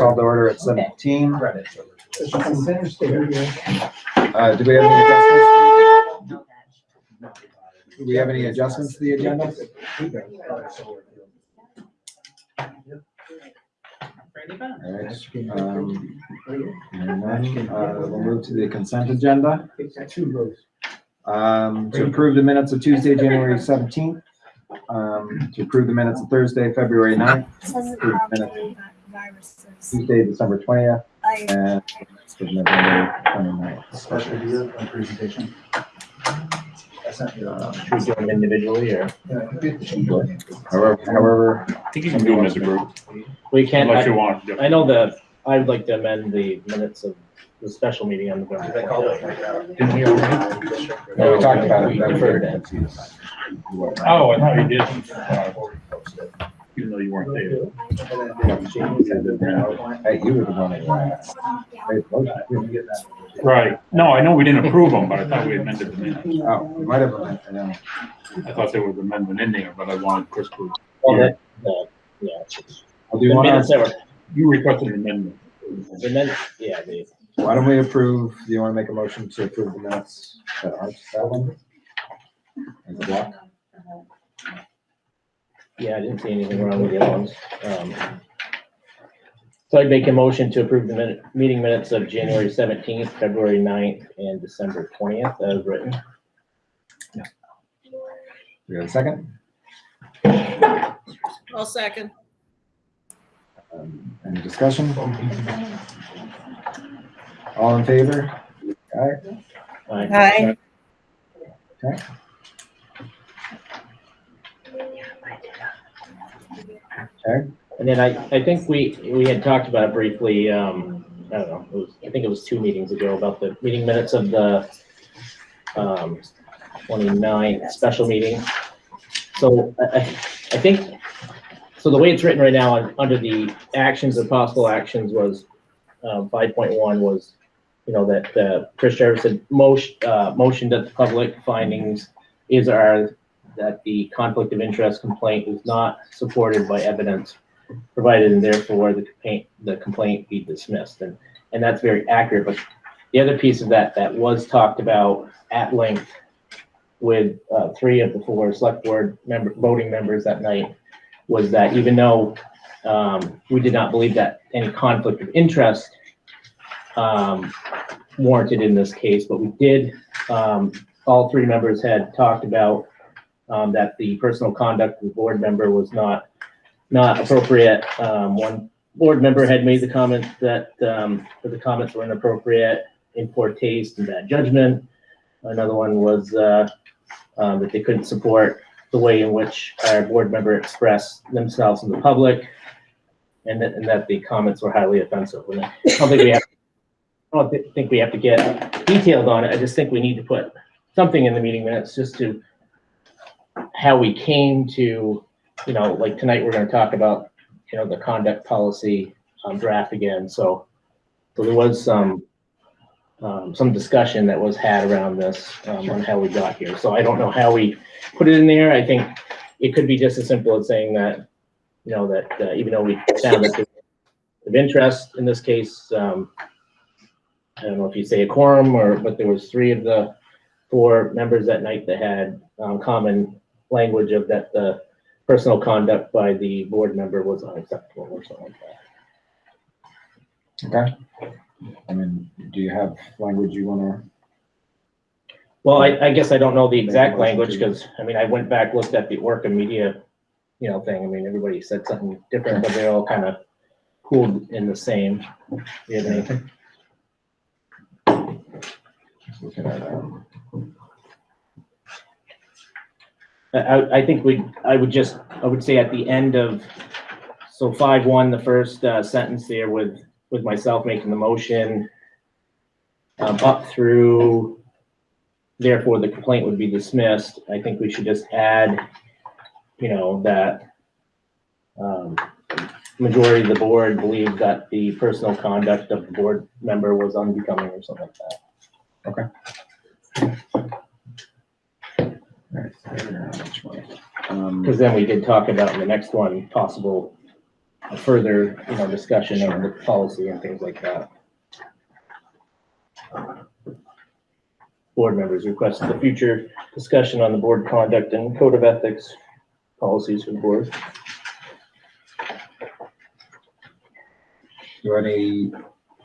called to order at seventeen. Uh, do we have any adjustments? Do we have any adjustments to the agenda? All right, um, and then, uh, we'll move to the consent agenda. Um, to approve the minutes of Tuesday, January seventeenth. Um, to approve the minutes of Thursday, February 9th, Says Approve um, minutes. viruses. Tuesday, December twentieth, I, and November 29th. Special deal and presentation. I sent you, uh, Should we do them individually or? However, however, I think you can do them as a group, We can, unless you I, want. I know that I would like to amend the minutes of the special meeting on November. They call it 20th. Didn't we already? no, we talked about it. We deferred that. Oh, I thought you did. Even though you weren't there. Hey, you were the one that asked. Hey, motion. Right. No, I know we didn't approve them, but I thought we amended the minutes. Oh, we might have, I know. I thought there was an amendment in there, but I wanted Chris to, Well, that, the, yeah. it's- Well, do you The want minutes to, that were, you requested an amendment. the minutes, yeah, the, why don't we approve, do you want to make a motion to approve the minutes that aren't that one? As a block? Yeah, I didn't see anything wrong with the other ones. Um, So I'd make a motion to approve the minute, meeting minutes of January seventeenth, February 9th, and December twentieth as written. We got a second? I'll second. Um, Any discussion? All in favor? All right, Aye. Hi. Okay, And then I, I think we, we had talked about it briefly, um, I don't know, it was, I think it was two meetings ago about the meeting minutes of the, um, 29th special meeting. So I, I, think, so the way it's written right now, un- under the actions and possible actions was, um, five point one was, you know, that, uh, Chris Jarvis had motion, uh, motioned that the public findings is our, that the conflict of interest complaint was not supported by evidence provided and therefore the complaint, the complaint be dismissed. And, and that's very accurate, but the other piece of that, that was talked about at length with, uh, three of the four select board member, voting members that night, was that even though, um, we did not believe that any conflict of interest, um, warranted in this case, but we did, um, all three members had talked about, um, that the personal conduct of the board member was not not appropriate. Um, one board member had made the comment that, um, that the comments were inappropriate, in poor taste and bad judgment. Another one was, uh, um, that they couldn't support the way in which our board member expressed themselves in the public. And that, and that the comments were highly offensive. And I don't think we have, I don't think we have to get detailed on it. I just think we need to put something in the meeting minutes just to how we came to you know, like tonight, we're gonna talk about, you know, the conduct policy um, draft again, so. So there was some, um, some discussion that was had around this, um, on how we got here, so I don't know how we put it in there, I think it could be just as simple as saying that, you know, that, uh, even though we found that of interest in this case, um, I don't know if you say a quorum or, but there was three of the four members that night that had, um, common language of that the personal conduct by the board member was unacceptable or something like that. okay. I mean, do you have language you want to? Well, I, I guess I don't know the exact language, because, I mean, I went back, looked at the Orca media, you know, thing, I mean, everybody said something different, but they're all kind of pooled in the same. Do you have anything? to? at um, I, I, think we, I would just, I would say at the end of, so five one, the first, uh, sentence there with, with myself making the motion, um, up through, therefore the complaint would be dismissed, I think we should just add, you know, that, um, majority of the board believed that the personal conduct of the board member was unbecoming or something like that. all right, I don't know which one. Um, Because then we did talk about in the next one, possible a further, you know, discussion of the policy and things like that. Board members request the future discussion on the board conduct and code of ethics policies for the board. Do any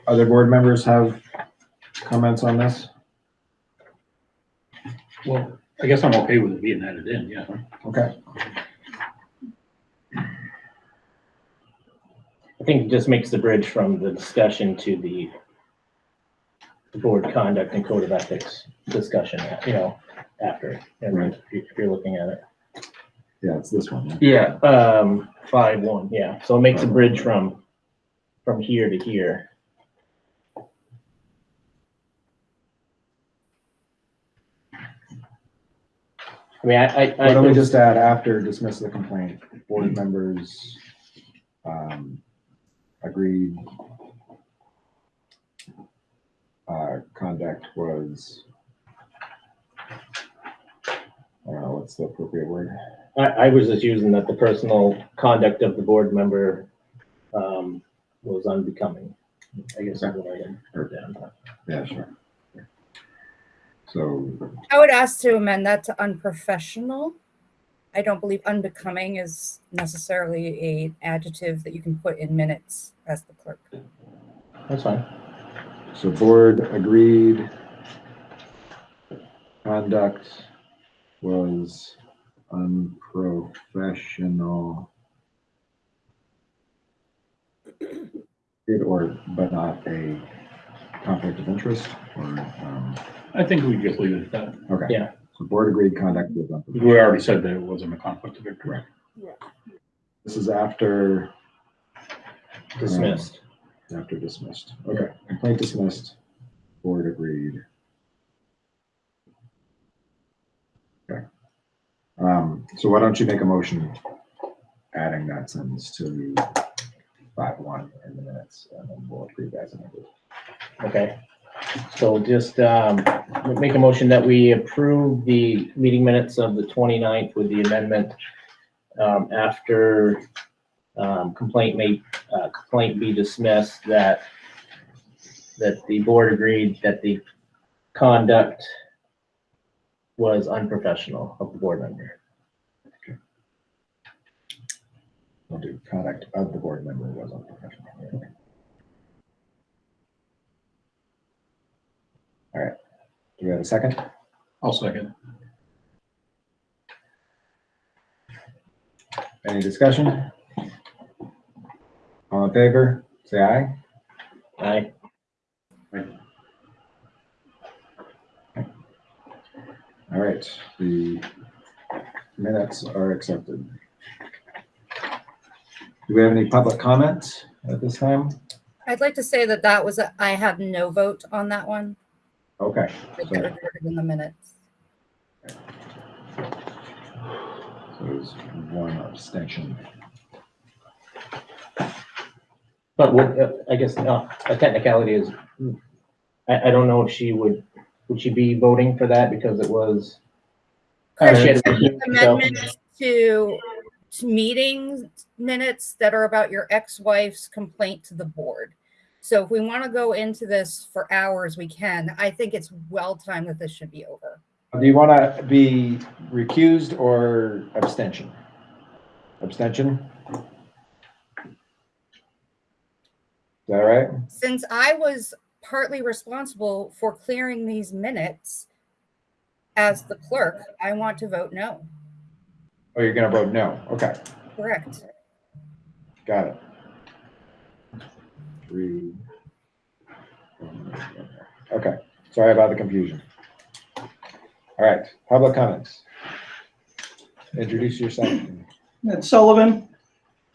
other board members have comments on this? Well, I guess I'm okay with it being added in, yeah. Okay, I think it just makes the bridge from the discussion to the the board conduct and code of ethics discussion, you know, after, and Right. if you- if you're looking at it. yeah, it's this one. yeah. Yeah, um, five, one, yeah, so it makes a bridge from, from here to here. I mean, I, I. Why don't we just add after dismiss the complaint, board members, um, agreed. Uh, conduct was. I don't know, what's the appropriate word? I, I was just using that the personal conduct of the board member, um, was unbecoming. I guess that's what I had heard down. Yeah, sure. So, I would ask to amend that to unprofessional. I don't believe unbecoming is necessarily a adjective that you can put in minutes as the clerk. That's fine. so board agreed. Conduct was unprofessional. It or, but not a conflict of interest or, um, I think we just leave it at that. okay. Yeah. So board agreed conduct was unprofessional. We already said that it wasn't a conflict of interest. This is after, Dismissed. after dismissed. Okay, complaint dismissed, board agreed. Okay. Um, so why don't you make a motion adding that sentence to five one in the minutes and then we'll approve as amended. Okay, so just, um, make a motion that we approve the meeting minutes of the 29th with the amendment. Um, after, um, complaint may, uh, complaint be dismissed, that, that the board agreed that the conduct was unprofessional of the board member. We'll do conduct of the board member was unprofessional. All right, do we have a second? I'll second. Any discussion? All in favor, say aye. Aye. All right, the minutes are accepted. Do we have any public comment at this time? I'd like to say that that was, a- I had no vote on that one. Okay, It get recorded in the minutes. so there's one abstention. But what, uh, I guess, uh, a technicality is, I, I don't know if she would, would she be voting for that because it was. uh, she had to recuse. Amendments to, to meeting minutes that are about your ex-wife's complaint to the board. So if we want to go into this for hours, we can. I think it's well timed that this should be over. Do you want to be recused or abstention? Abstention? Is that right? Since I was partly responsible for clearing these minutes as the clerk, I want to vote no. Oh, you're gonna vote no. Okay, Correct. got it. Okay, sorry about the confusion. All right, public comments. Introduce yourself. Ed Sullivan,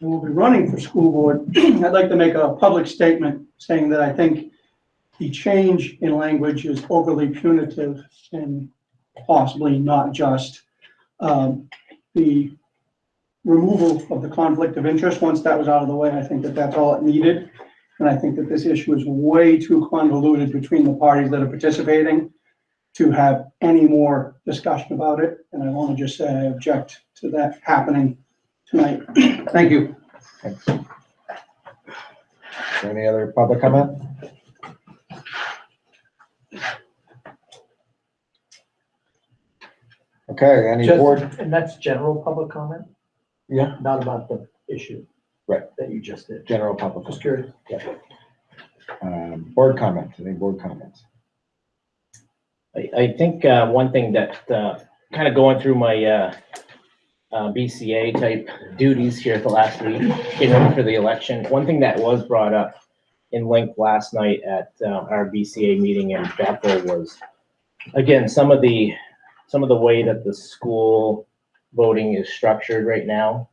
I will be running for school board. I'd like to make a public statement saying that I think the change in language is overly punitive and possibly not just. Um, The removal of the conflict of interest, once that was out of the way, I think that that's all it needed. And I think that this issue is way too convoluted between the parties that are participating to have any more discussion about it. And I want to just say I object to that happening tonight. Thank you. Thanks. Is there Any other public comment? Okay, any Just- board? And that's general public comment, Yeah, not about the issue. Right. That you just did. general public. Just curious. Um, board comment, any board comments? I, I think, uh, one thing that, uh, kind of going through my, uh, uh, BCA type duties here at the last week, getting ready for the election, one thing that was brought up in length last night at, uh, our BCA meeting in Bethel was, again, some of the, some of the way that the school voting is structured right now.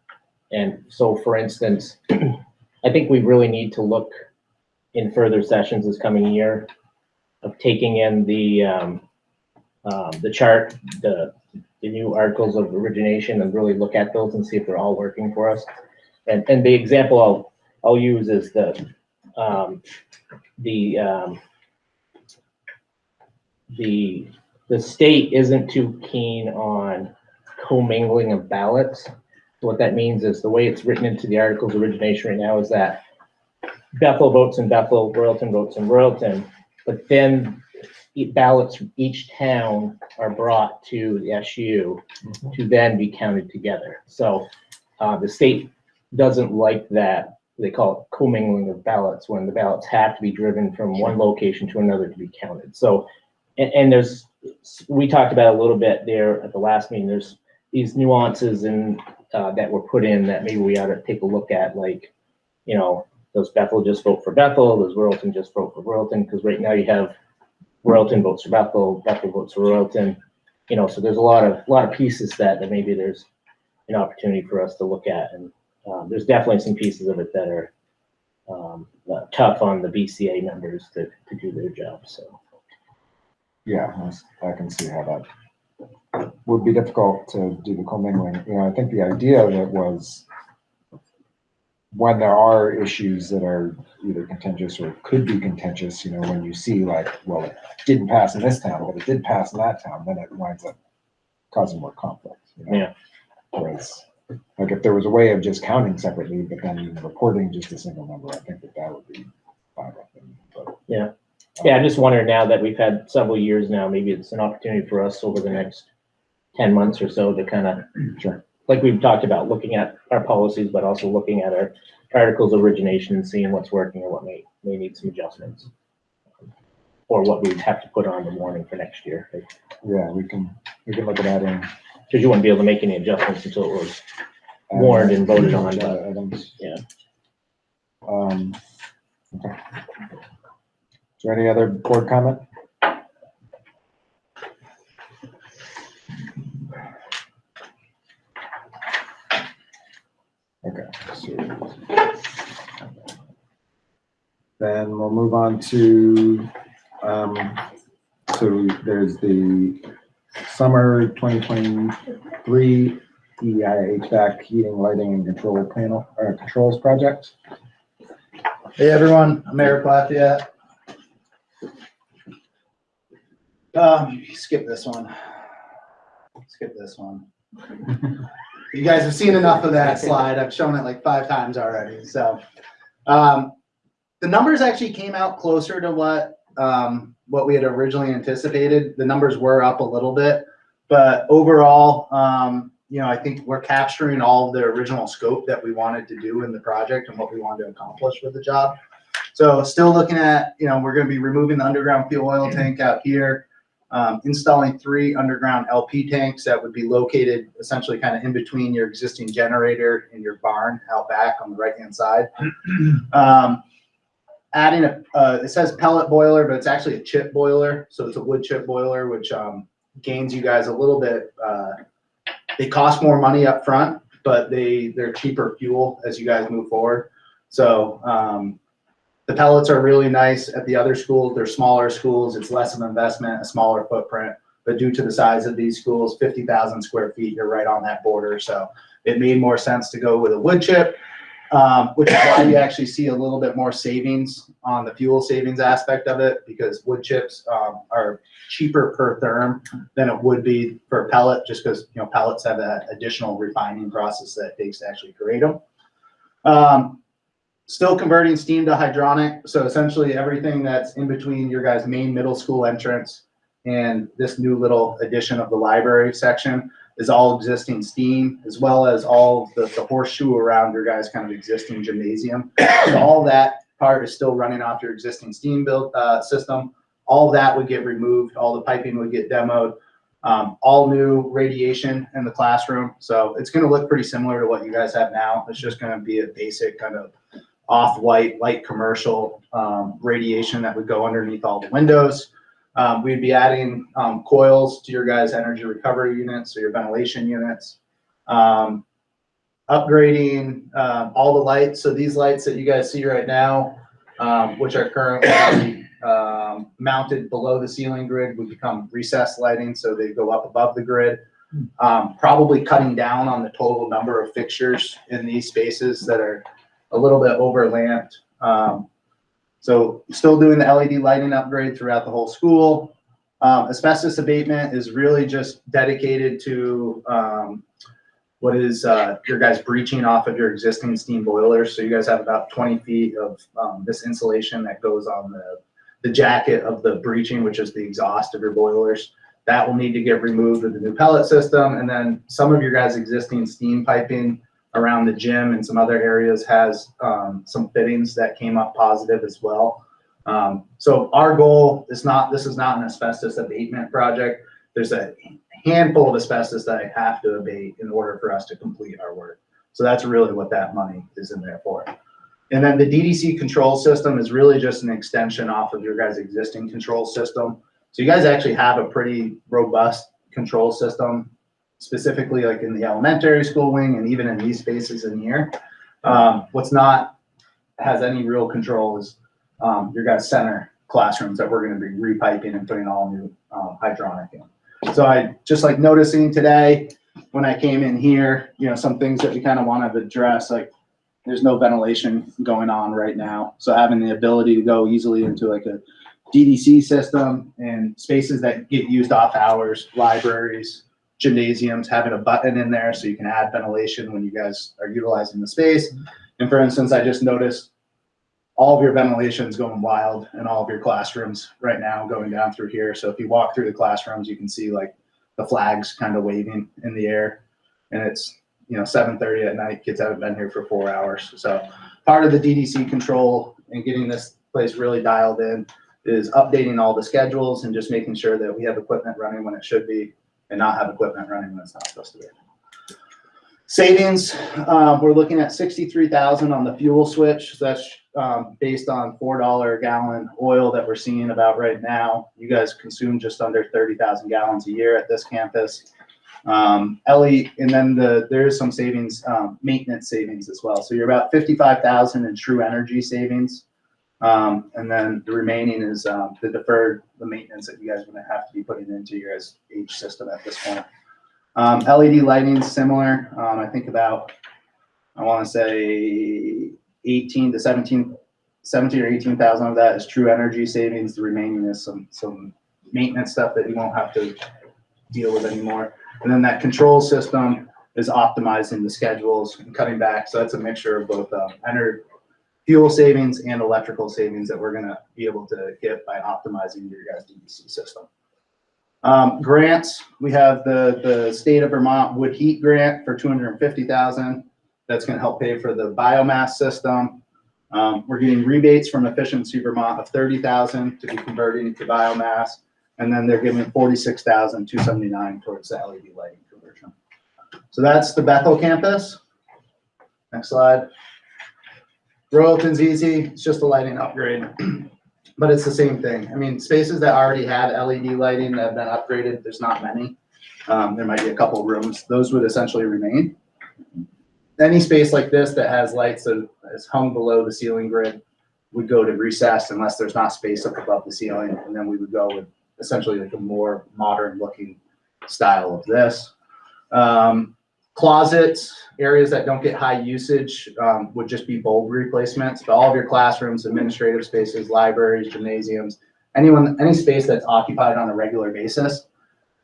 And so, for instance, I think we really need to look in further sessions this coming year of taking in the, um, um, the chart, the, the new articles of origination and really look at those and see if they're all working for us. And, and the example I'll, I'll use is the, um, the, um, the, the state isn't too keen on commingling of ballots. What that means is the way it's written into the articles origination right now is that Bethel votes in Bethel, Royalton votes in Royalton, but then e- ballots from each town are brought to the SU to then be counted together. So, uh, the state doesn't like that, they call it commingling of ballots, when the ballots have to be driven from one location to another to be counted. So, and, and there's, we talked about a little bit there at the last meeting, there's these nuances and, uh, that were put in that maybe we ought to take a look at, like, you know, does Bethel just vote for Bethel? Does Royalton just vote for Royalton? Because right now you have Royalton votes for Bethel, Bethel votes for Royalton. You know, so there's a lot of, a lot of pieces that, that maybe there's an opportunity for us to look at. And, um, there's definitely some pieces of it that are, um, tough on the BCA members to, to do their job, so. Yeah, I can see how that would be difficult to do the commingling. You know, I think the idea of it was when there are issues that are either contentious or could be contentious, you know, when you see like, well, it didn't pass in this town, but it did pass in that town, then it winds up causing more conflict. you know? Yeah. Whereas, like if there was a way of just counting separately, but then reporting just a single number, I think that that would be me, but. Yeah. Um, yeah, I'm just wondering now that we've had several years now, maybe it's an opportunity for us over the next ten months or so to kind of Sure. like we've talked about, looking at our policies, but also looking at our articles of origination and seeing what's working and what may, may need some adjustments. Or what we'd have to put on the warning for next year, Yeah, we can, we can look at that, adding. because you wouldn't be able to make any adjustments until it was, Warned and voted on, but- Agenda items. yeah. Um, okay. Is there any other board comment? Okay, so. Then we'll move on to, um, so there's the summer twenty twenty-three EI HVAC heating, lighting and control panel, uh, controls project. Hey, everyone, I'm Eric Lafayette. Um, skip this one. Skip this one. You guys have seen enough of that slide. I've shown it like five times already, so. Um, the numbers actually came out closer to what, um, what we had originally anticipated. The numbers were up a little bit. But overall, um, you know, I think we're capturing all the original scope that we wanted to do in the project and what we wanted to accomplish with the job. So still looking at, you know, we're gonna be removing the underground fuel oil tank out here, um, installing three underground LP tanks that would be located essentially kind of in between your existing generator and your barn out back on the right-hand side. Um, adding a, uh, it says pellet boiler, but it's actually a chip boiler. So it's a wood chip boiler, which, um, gains you guys a little bit, uh, they cost more money up front, but they, they're cheaper fuel as you guys move forward. So, um, the pellets are really nice at the other schools. They're smaller schools. It's less of an investment, a smaller footprint. But due to the size of these schools, fifty thousand square feet, you're right on that border. So it made more sense to go with a wood chip. Um, which is why you actually see a little bit more savings on the fuel savings aspect of it because wood chips, um, are cheaper per therm than it would be for a pellet, just because, you know, pellets have that additional refining process that it takes to actually create them. Um, Still converting steam to hydronic, so essentially everything that's in between your guys' main middle school entrance and this new little addition of the library section is all existing steam, as well as all the, the horseshoe around your guys' kind of existing gymnasium. So all that part is still running off your existing steam build, uh, system. All that would get removed, all the piping would get demoed. Um, all new radiation in the classroom, so it's gonna look pretty similar to what you guys have now. It's just gonna be a basic kind of off-white, light commercial, um, radiation that would go underneath all the windows. Um, we'd be adding, um, coils to your guys' energy recovery units, so your ventilation units. Um, upgrading, um, all the lights, so these lights that you guys see right now, um, which are currently, mounted below the ceiling grid would become recessed lighting, so they go up above the grid. Probably cutting down on the total number of fixtures in these spaces that are a little bit overlapped. Um, so still doing the LED lighting upgrade throughout the whole school. Um, asbestos abatement is really just dedicated to, um, what is, uh, your guys breaching off of your existing steam boilers. So you guys have about twenty feet of, um, this insulation that goes on the, the jacket of the breaching, which is the exhaust of your boilers. That will need to get removed with the new pellet system. And then some of your guys' existing steam piping around the gym and some other areas has um, some fittings that came up positive as well. Um, so our goal is not, this is not an asbestos abatement project. There's a handful of asbestos that I have to abate in order for us to complete our work. So that's really what that money is in there for. And then the DDC control system is really just an extension off of your guys' existing control system. So you guys actually have a pretty robust control system specifically like in the elementary school wing and even in these spaces in here. Um, what's not, has any real control is, um, your guys' center classrooms that we're gonna be repiping and putting all new, um, hydronic in. So I, just like noticing today, when I came in here, you know, some things that we kind of want to address, like, there's no ventilation going on right now. So having the ability to go easily into like a DDC system and spaces that get used off hours, libraries, gymnasiums, having a button in there so you can add ventilation when you guys are utilizing the space. And for instance, I just noticed all of your ventilation's going wild in all of your classrooms right now going down through here. So if you walk through the classrooms, you can see like the flags kind of waving in the air. And it's, you know, seven thirty at night, kids haven't been here for four hours. So part of the DDC control and getting this place really dialed in is updating all the schedules and just making sure that we have equipment running when it should be and not have equipment running when it's not supposed to be. Savings, uh, we're looking at sixty-three thousand on the fuel switch. That's, um, based on four dollar a gallon oil that we're seeing about right now. You guys consume just under thirty thousand gallons a year at this campus. Um, Ellie, and then the, there is some savings, um, maintenance savings as well. So you're about fifty-five thousand in true energy savings. Um, and then the remaining is, um, the deferred, the maintenance that you guys are gonna have to be putting into your H system at this point. Um, LED lighting similar, um, I think about, I wanna say eighteen to 17 17 or eighteen thousand of that is true energy savings. The remaining is some, some maintenance stuff that you won't have to deal with anymore. And then that control system is optimizing the schedules and cutting back. So that's a mixture of both, um, ener fuel savings and electrical savings that we're gonna be able to get by optimizing your guys' DDC system. Um, grants, we have the, the state of Vermont wood heat grant for two hundred and fifty thousand. That's gonna help pay for the biomass system. Um, we're getting rebates from Efficiency Vermont of thirty thousand to be converting to biomass. And then they're giving forty-six thousand two seventy-nine towards the LED lighting conversion. So that's the Bethel campus. Next slide. Royalton's easy, it's just a lighting upgrade. But it's the same thing. I mean, spaces that already have LED lighting that have been upgraded, there's not many. Um, there might be a couple rooms, those would essentially remain. Any space like this that has lights that is hung below the ceiling grid would go to recess unless there's not space up above the ceiling, and then we would go with essentially like a more modern looking style of this. Um, closets, areas that don't get high usage, um, would just be bulb replacements. But all of your classrooms, administrative spaces, libraries, gymnasiums, anyone, any space that's occupied on a regular basis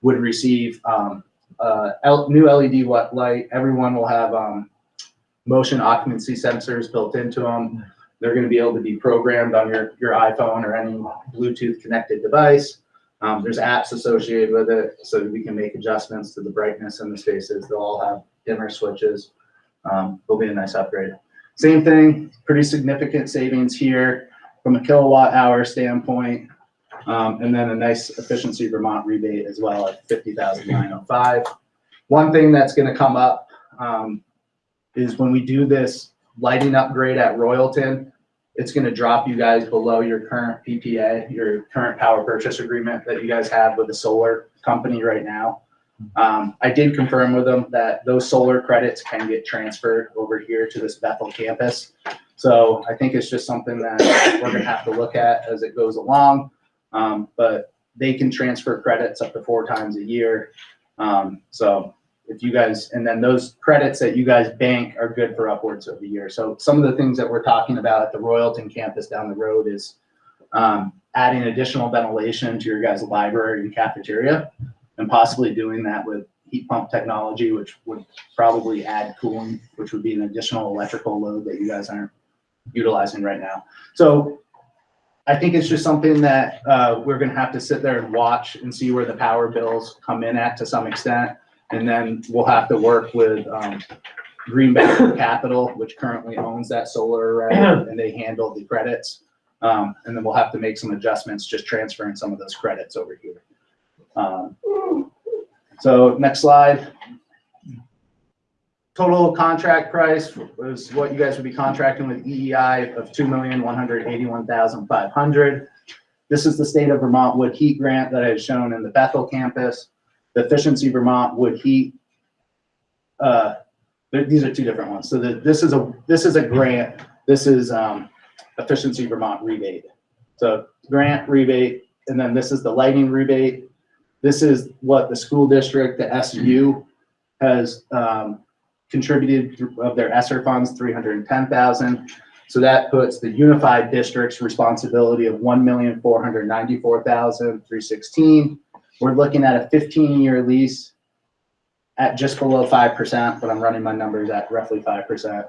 would receive, um, uh, new LED light. Everyone will have, um, motion occupancy sensors built into them. They're gonna be able to be programmed on your, your iPhone or any Bluetooth connected device. Um, there's apps associated with it, so we can make adjustments to the brightness in the spaces. They'll all have dimmer switches. Um, it'll be a nice upgrade. Same thing, pretty significant savings here from a kilowatt hour standpoint. Um, and then a nice efficiency Vermont rebate as well at fifty thousand nine oh five. One thing that's gonna come up, um, is when we do this lighting upgrade at Royalton, it's gonna drop you guys below your current PPA, your current power purchase agreement that you guys have with the solar company right now. Um, I did confirm with them that those solar credits can get transferred over here to this Bethel campus. So I think it's just something that we're gonna have to look at as it goes along. Um, but they can transfer credits up to four times a year. Um, so if you guys, and then those credits that you guys bank are good for upwards of a year. So some of the things that we're talking about at the Royalton campus down the road is um, adding additional ventilation to your guys' library and cafeteria and possibly doing that with heat pump technology, which would probably add cooling, which would be an additional electrical load that you guys aren't utilizing right now. So I think it's just something that uh, we're gonna have to sit there and watch and see where the power bills come in at to some extent. And then we'll have to work with um, Greenback Capital, which currently owns that solar array, and they handle the credits. Um, And then we'll have to make some adjustments, just transferring some of those credits over here. Um, So next slide. Total contract price was what you guys would be contracting with EEI of two million, one hundred eighty-one thousand, five hundred. This is the state of Vermont wood heat grant that I had shown in the Bethel campus the Efficiency Vermont Wood Heat. Uh, these are two different ones. So the, this is a this is a grant. This is um, Efficiency Vermont rebate. So grant rebate, and then this is the lighting rebate. This is what the school district, the SU, has um, contributed of their ESSER funds, 310,000. So that puts the unified district's responsibility of one million four hundred ninety four thousand three sixteen. We're looking at a fifteen-year lease at just below five percent, but I'm running my numbers at roughly five percent.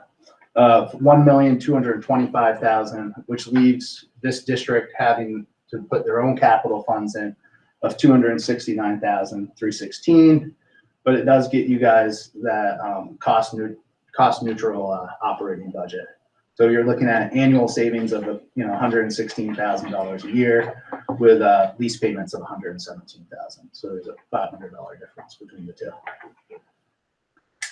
Of one million, two hundred twenty-five thousand, which leaves this district having to put their own capital funds in of two hundred and sixty-nine thousand, three sixteen. But it does get you guys that, um, cost cost neutral, uh, operating budget. So you're looking at annual savings of, you know, hundred and sixteen thousand dollars a year with, uh, lease payments of 117,000. dollars So there's a five hundred dollar difference between the two.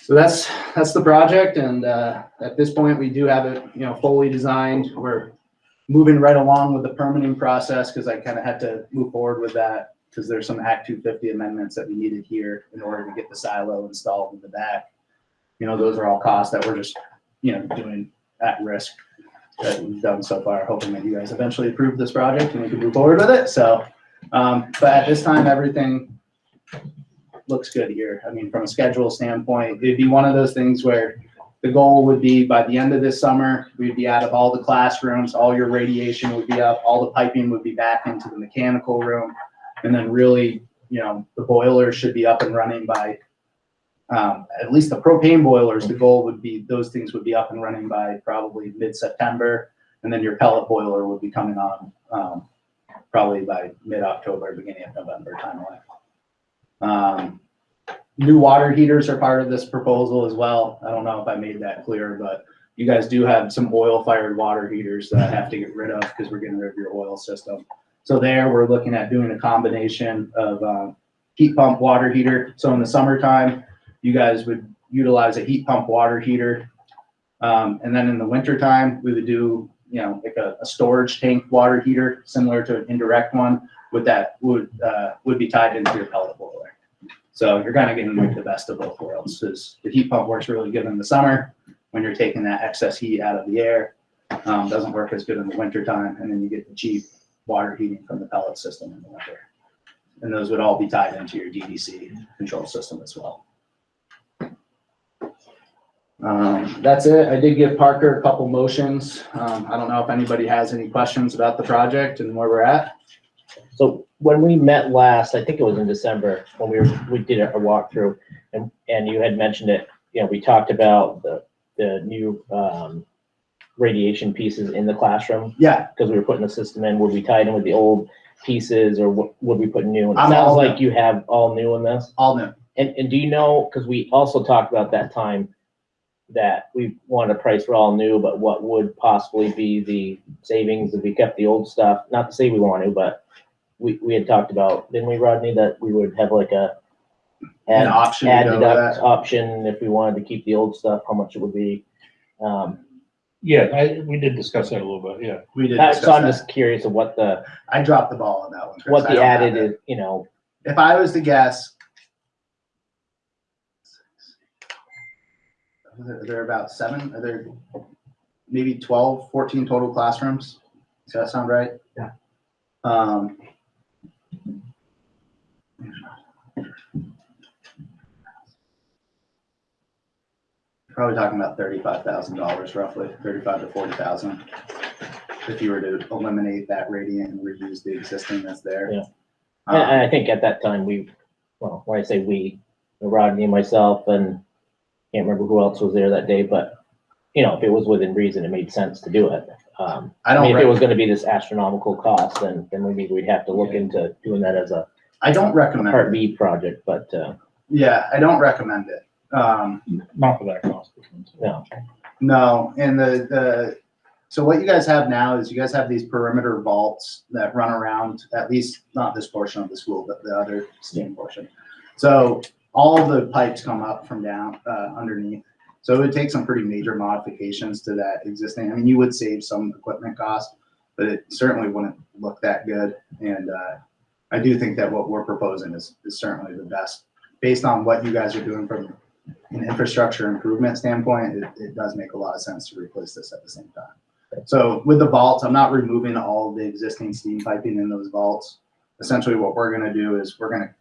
So that's, that's the project, and, uh, at this point, we do have it, you know, fully designed. We're moving right along with the permitting process, because I kind of had to move forward with that, because there's some Act two fifty amendments that we needed here in order to get the silo installed in the back. You know, those are all costs that we're just, you know, doing at risk that we've done so far, hoping that you guys eventually approve this project and we can move forward with it, so. Um, but at this time, everything looks good here. I mean, from a schedule standpoint, it'd be one of those things where the goal would be by the end of this summer, we'd be out of all the classrooms, all your radiation would be up, all the piping would be back into the mechanical room. And then really, you know, the boilers should be up and running by, um, at least the propane boilers, the goal would be, those things would be up and running by probably mid-September. And then your pellet boiler would be coming on, um, probably by mid-October, beginning of November timeline. Um, new water heaters are part of this proposal as well. I don't know if I made that clear, but you guys do have some oil-fired water heaters that I have to get rid of because we're getting rid of your oil system. So there, we're looking at doing a combination of, um, heat pump water heater. So in the summertime, you guys would utilize a heat pump water heater. Um, and then in the wintertime, we would do, you know, like a, a storage tank water heater, similar to an indirect one, with that would, uh, would be tied into your pellet boiler. So you're kind of getting like the best of both worlds, because the heat pump works really good in the summer, when you're taking that excess heat out of the air. Um, doesn't work as good in the winter time, and then you get the cheap water heating from the pellet system in the winter. And those would all be tied into your DDC control system as well. Um, that's it. I did give Parker a couple motions. Um, I don't know if anybody has any questions about the project and where we're at. So when we met last, I think it was in December, when we were, we did a walkthrough and, and you had mentioned it, you know, we talked about the, the new, um, radiation pieces in the classroom? Yeah, Because we were putting the system in, would we tie it in with the old pieces or what, would we put new? It I'm sounds like in. you have all new in this. all new. And, and do you know, because we also talked about that time, that we wanted a price for all new, but what would possibly be the savings if we kept the old stuff? Not to say we want to, but we, we had talked about, didn't we, Rodney, that we would have like a An option to add go with deduct that. option if we wanted to keep the old stuff, how much it would be? Um, Yeah, I, we did discuss that a little bit, yeah. We did that- so I'm that. just curious of what the, I dropped the ball on that one. Chris. what I the don't have added it. is, you know, If I was to guess. Are there about seven, are there maybe 12, 14 total classrooms? Does that sound right? Yeah. Um. Probably talking about thirty-five thousand dollars roughly, thirty-five to forty thousand. If you were to eliminate that radiant and reuse the existing that's there. Yeah. Um, And, I think at that time, we, well, when I say we, Rodney, and myself, and can't remember who else was there that day, but, you know, if it was within reason, it made sense to do it. Um, I I don't. mean, if rec- it was gonna be this astronomical cost, then, then we maybe we'd have to look into doing that as a I don't recommend part it. B project, but, uh, Yeah, I don't recommend it. Um, Not for that cost. no. no, and the, the, so what you guys have now is you guys have these perimeter vaults that run around, at least not this portion of the school, but the other steam portion. So all the pipes come up from down, uh, underneath. So it would take some pretty major modifications to that existing, I mean, you would save some equipment cost, but it certainly wouldn't look that good. And, uh, I do think that what we're proposing is, is certainly the best, based on what you guys are doing from an infrastructure improvement standpoint, it, it does make a lot of sense to replace this at the same time. So with the vaults, I'm not removing all the existing steam piping in those vaults. Essentially, what we're gonna do is we're gonna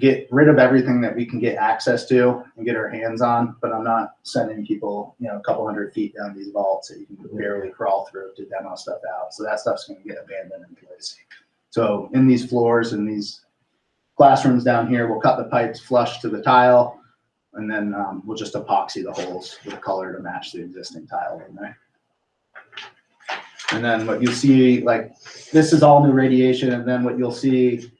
get rid of everything that we can get access to and get our hands on, but I'm not sending people, you know, a couple hundred feet down these vaults that you can barely crawl through to demo stuff out. So that stuff's gonna get abandoned in place. So in these floors and these classrooms down here, we'll cut the pipes flush to the tile. And then um, we'll just epoxy the holes with a color to match the existing tile in there. And then what you'll see, like, this is all new radiation, and then what you'll see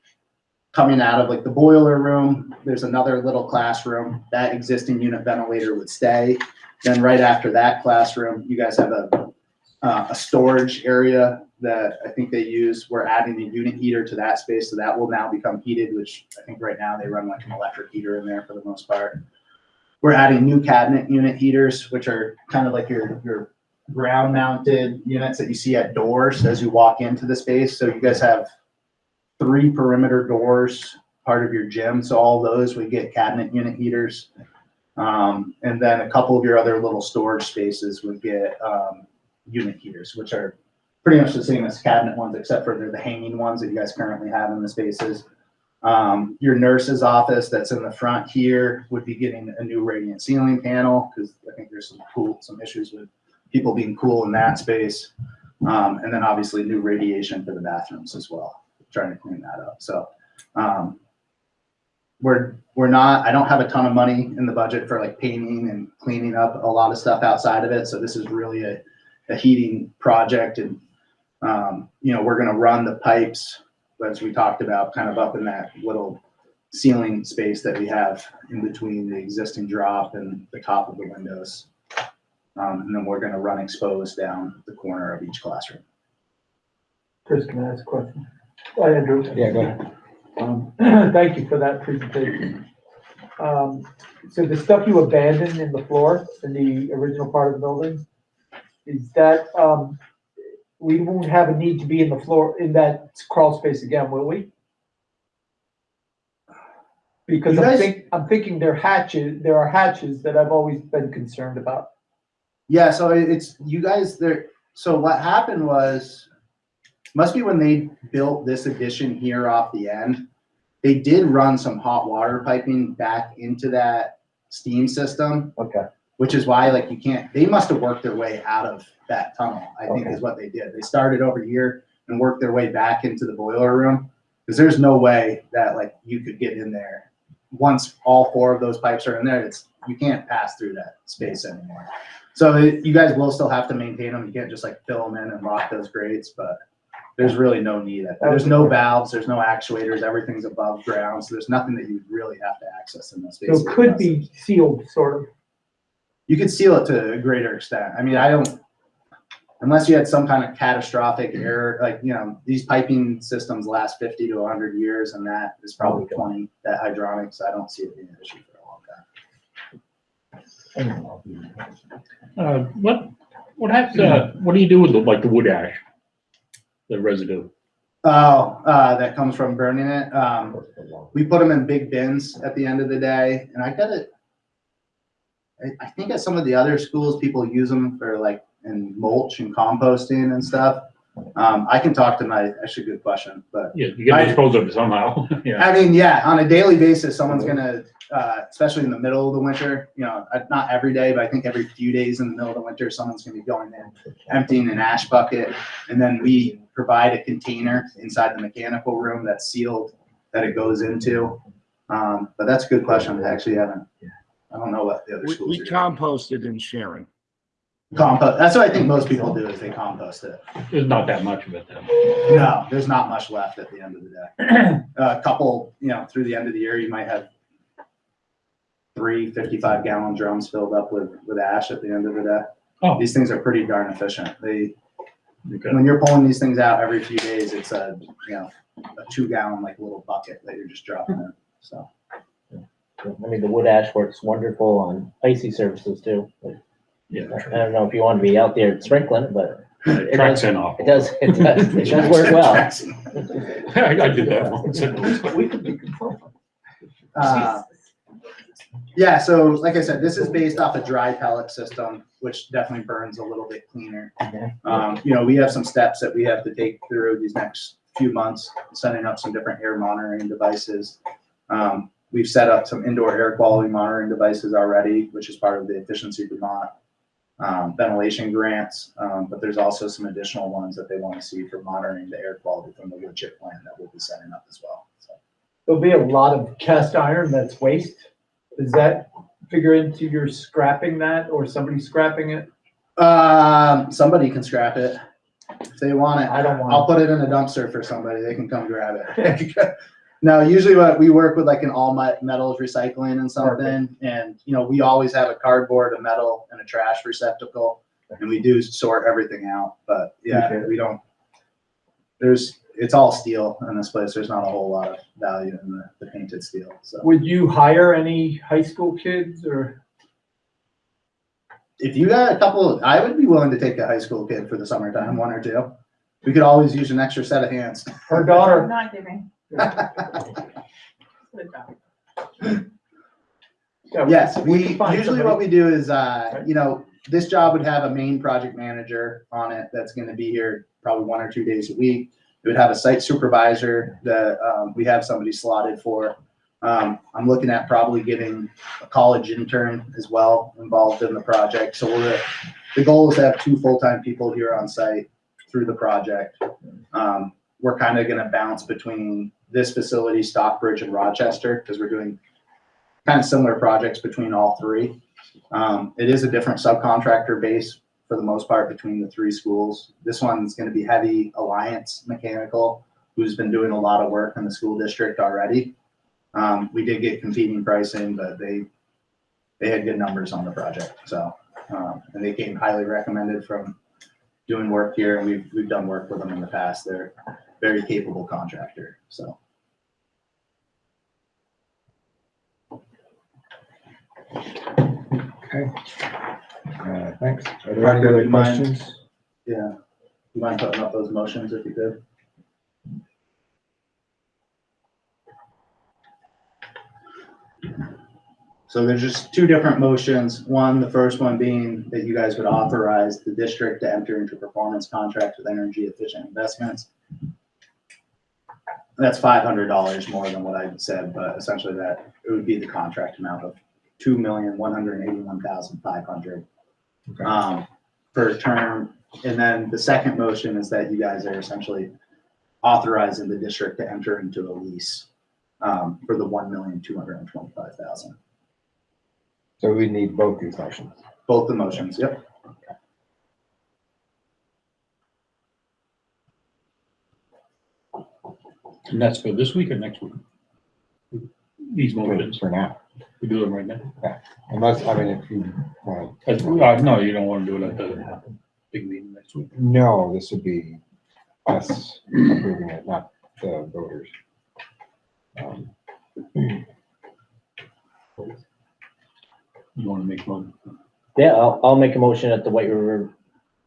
coming out of like the boiler room, there's another little classroom. That existing unit ventilator would stay. Then right after that classroom, you guys have a, uh, a storage area that I think they use. We're adding a unit heater to that space, so that will now become heated, which I think right now they run like an electric heater in there for the most part. We're adding new cabinet unit heaters, which are kind of like your, your ground mounted units that you see at doors as you walk into the space. So you guys have three perimeter doors, part of your gym. So all those would get cabinet unit heaters. Um, and then a couple of your other little storage spaces would get, um, unit heaters, which are pretty much the same as cabinet ones, except for they're the hanging ones that you guys currently have in the spaces. Um, your nurse's office that's in the front here would be getting a new radiant ceiling panel, because I think there's some cool, some issues with people being cool in that space. Um, and then obviously new radiation for the bathrooms as well, trying to clean that up. So, um, we're, we're not, I don't have a ton of money in the budget for like painting and cleaning up a lot of stuff outside of it. So this is really a, a heating project and, um, you know, we're gonna run the pipes, as we talked about, kind of up in that little ceiling space that we have in between the existing drop and the top of the windows. Um, and then we're gonna run exposed down the corner of each classroom. Chris, can I ask a question? Hi, Andrew. Yeah, go ahead. Um, Thank you for that presentation. Um, So the stuff you abandoned in the floor, in the original part of the building, is that, um, we won't have a need to be in the floor, in that crawl space again, will we? Because You I'm guys- think, I'm thinking there hatches, there are hatches that I've always been concerned about. Yeah, so it- it's, you guys, there, so what happened was, must be when they built this addition here off the end. They did run some hot water piping back into that steam system, Okay. which is why like you can't, they must have worked their way out of that tunnel, I think Okay. is what they did. They started over here and worked their way back into the boiler room. Cause there's no way that like you could get in there. Once all four of those pipes are in there, it's, you can't pass through that space anymore. So it- you guys will still have to maintain them. You can't just like fill them in and lock those grates, but there's really no need. There's no valves, there's no actuators, everything's above ground, so there's nothing that you really have to access in this. So it could be sealed, sort of. You could seal it to a greater extent. I mean, I don't, unless you had some kind of catastrophic error, like, you know, these piping systems last fifty to hundred years and that is probably twenty, that hydronics, I don't see it being an issue for a long time. Uh, what, what happens, uh, what do you do with the, like the wood ash? The residue? Oh, uh, that comes from burning it. Um, we put them in big bins at the end of the day and I got it. I, I think at some of the other schools, people use them for like in mulch and composting and stuff. Um, I can talk to my, actually good question, but Yeah, you gotta dispose of it somehow, yeah. I mean, yeah, on a daily basis, someone's gonna, uh, especially in the middle of the winter, you know, uh, not every day, but I think every few days in the middle of the winter, someone's gonna be going in, emptying an ash bucket. And then we provide a container inside the mechanical room that's sealed, that it goes into. Um, but that's a good question. I actually haven't, I don't know what the other We, schools we are. doing. composted in Sharon. Compost, that's what I think most people do is they compost it. There's not that much of it then. No, there's not much left at the end of the day. A couple, you know, through the end of the year, you might have three 55 gallon drums filled up with, with ash at the end of the day. Oh. These things are pretty darn efficient. They, Okay. when you're pulling these things out every few days, it's a, you know, a two gallon like little bucket that you're just dropping in, so. I mean, the wood ash works wonderful on icy surfaces too. Yeah, I Yeah. don't know if you want to be out there sprinkling it, but It tracks in off. it does, it does, it does work well. I I did that once. We could be consultants. Uh, Yeah, so like I said, this is based off a dry pellet system, which definitely burns a little bit cleaner. Um, you know, we have some steps that we have to take through these next few months, setting up some different air monitoring devices. Um, we've set up some indoor air quality monitoring devices already, which is part of the Efficiency Vermont um, ventilation grants, um, but there's also some additional ones that they want to see for monitoring the air quality from the wood chip plant that we'll be setting up as well, so. There'll be a lot of cast iron that's waste. Is that figure into your scrapping that or somebody scrapping it? Um, somebody can scrap it. If they want it, I don't want I'll put it in a dumpster for somebody. They can come grab it. No, usually what we work with like an all metals recycling and something, and you know, we always have a cardboard, a metal and a trash receptacle. And we do sort everything out, but yeah, we don't. There's, it's all steel in this place. There's not a whole lot of value in the, the painted steel, so. Would you hire any high school kids or? If you got a couple, I would be willing to take a high school kid for the summertime, one or two. We could always use an extra set of hands. Her daughter, Not giving. Yeah, Yes, we we, can find usually somebody. what we do is, uh, you know, this job would have a main project manager on it that's gonna be here probably one or two days a week. It would have a site supervisor that, um, we have somebody slotted for. Um, I'm looking at probably getting a college intern as well involved in the project. So we're, the goal is to have two full-time people here on site through the project. Um, we're kind of gonna bounce between this facility, Stockbridge and Rochester, because we're doing kind of similar projects between all three. Um, it is a different subcontractor base for the most part between the three schools. This one's gonna be heavy Alliance Mechanical, who's been doing a lot of work in the school district already. Um, we did get competing pricing, but they, they had good numbers on the project, so, um, and they came highly recommended from doing work here, and we've, we've done work with them in the past. They're very capable contractor, so. Okay. Uh, thanks. Are there any other mind? questions? Yeah, you mind putting up those motions if you could? So there's just two different motions. One, the first one being that you guys would authorize the district to enter into performance contracts with energy efficient investments. That's five hundred dollars more than what I said, but essentially that, it would be the contract amount of two million, one hundred and eighty-one thousand, five hundred. Okay. Um, per term, and then the second motion is that you guys are essentially authorizing the district to enter into a lease um, for the one million, two hundred and twenty-five thousand. So we need both these motions. Both the motions, yep. And that's for this week or next week? These For motions, for now, we do them right now? unless, I mean, if you, want As- uh, no, you don't want to do it at the big meeting next week. no, this would be us approving it, not the voters. Um, You want to make one? Yeah, I'll, I'll make a motion that the White River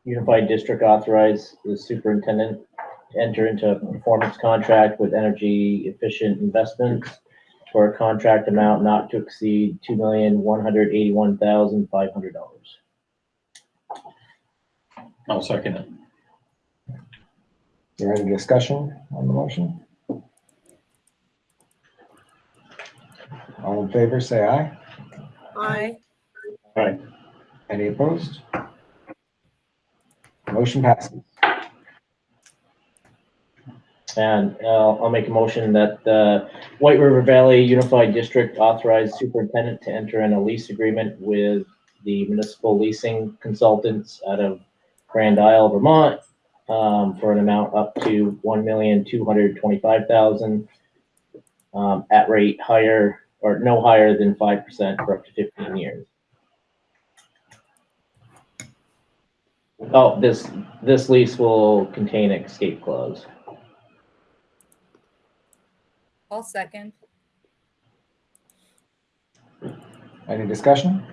Unified District authorize the superintendent to enter into a performance contract with energy efficient investments for a contract amount not to exceed two million, one hundred eighty-one thousand, five hundred dollars. I'll second it. Is there any discussion on the motion? All in favor, say aye. Aye. Any opposed? Motion passes. And uh, I'll make a motion that the White River Valley Unified District authorize superintendent to enter in a lease agreement with the municipal leasing consultants out of Grand Isle, Vermont, um, for an amount up to one million, two hundred twenty-five thousand, um, at rate higher, or no higher than five percent for up to fifteen years. Oh, this, this lease will contain escape clause. I'll second. Any discussion?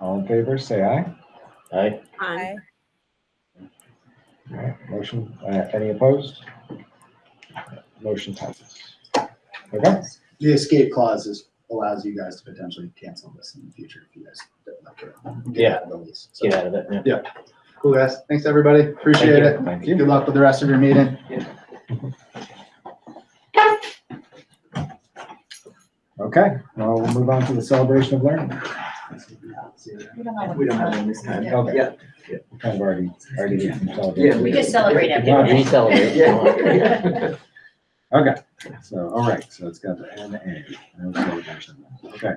All in favor, say aye. Aye. Aye. All right, motion, uh, any opposed? Motion passes. Okay, The escape clause is, allows you guys to potentially cancel this in the future if you guys don't like it. Get out of the lease. So, Get out of it, yeah. Cool, guys. Thanks, everybody. Appreciate you. it. thank you. Good luck with the rest of your meeting. Okay, well, we'll move on to the celebration of learning. We don't have one this time. Okay. Yeah. We Kind of already, already did some celebration. Yeah, We just celebrate every Yeah, We day. celebrate. Yeah. Okay, so, all right, so it's got the N A, no celebration. Okay.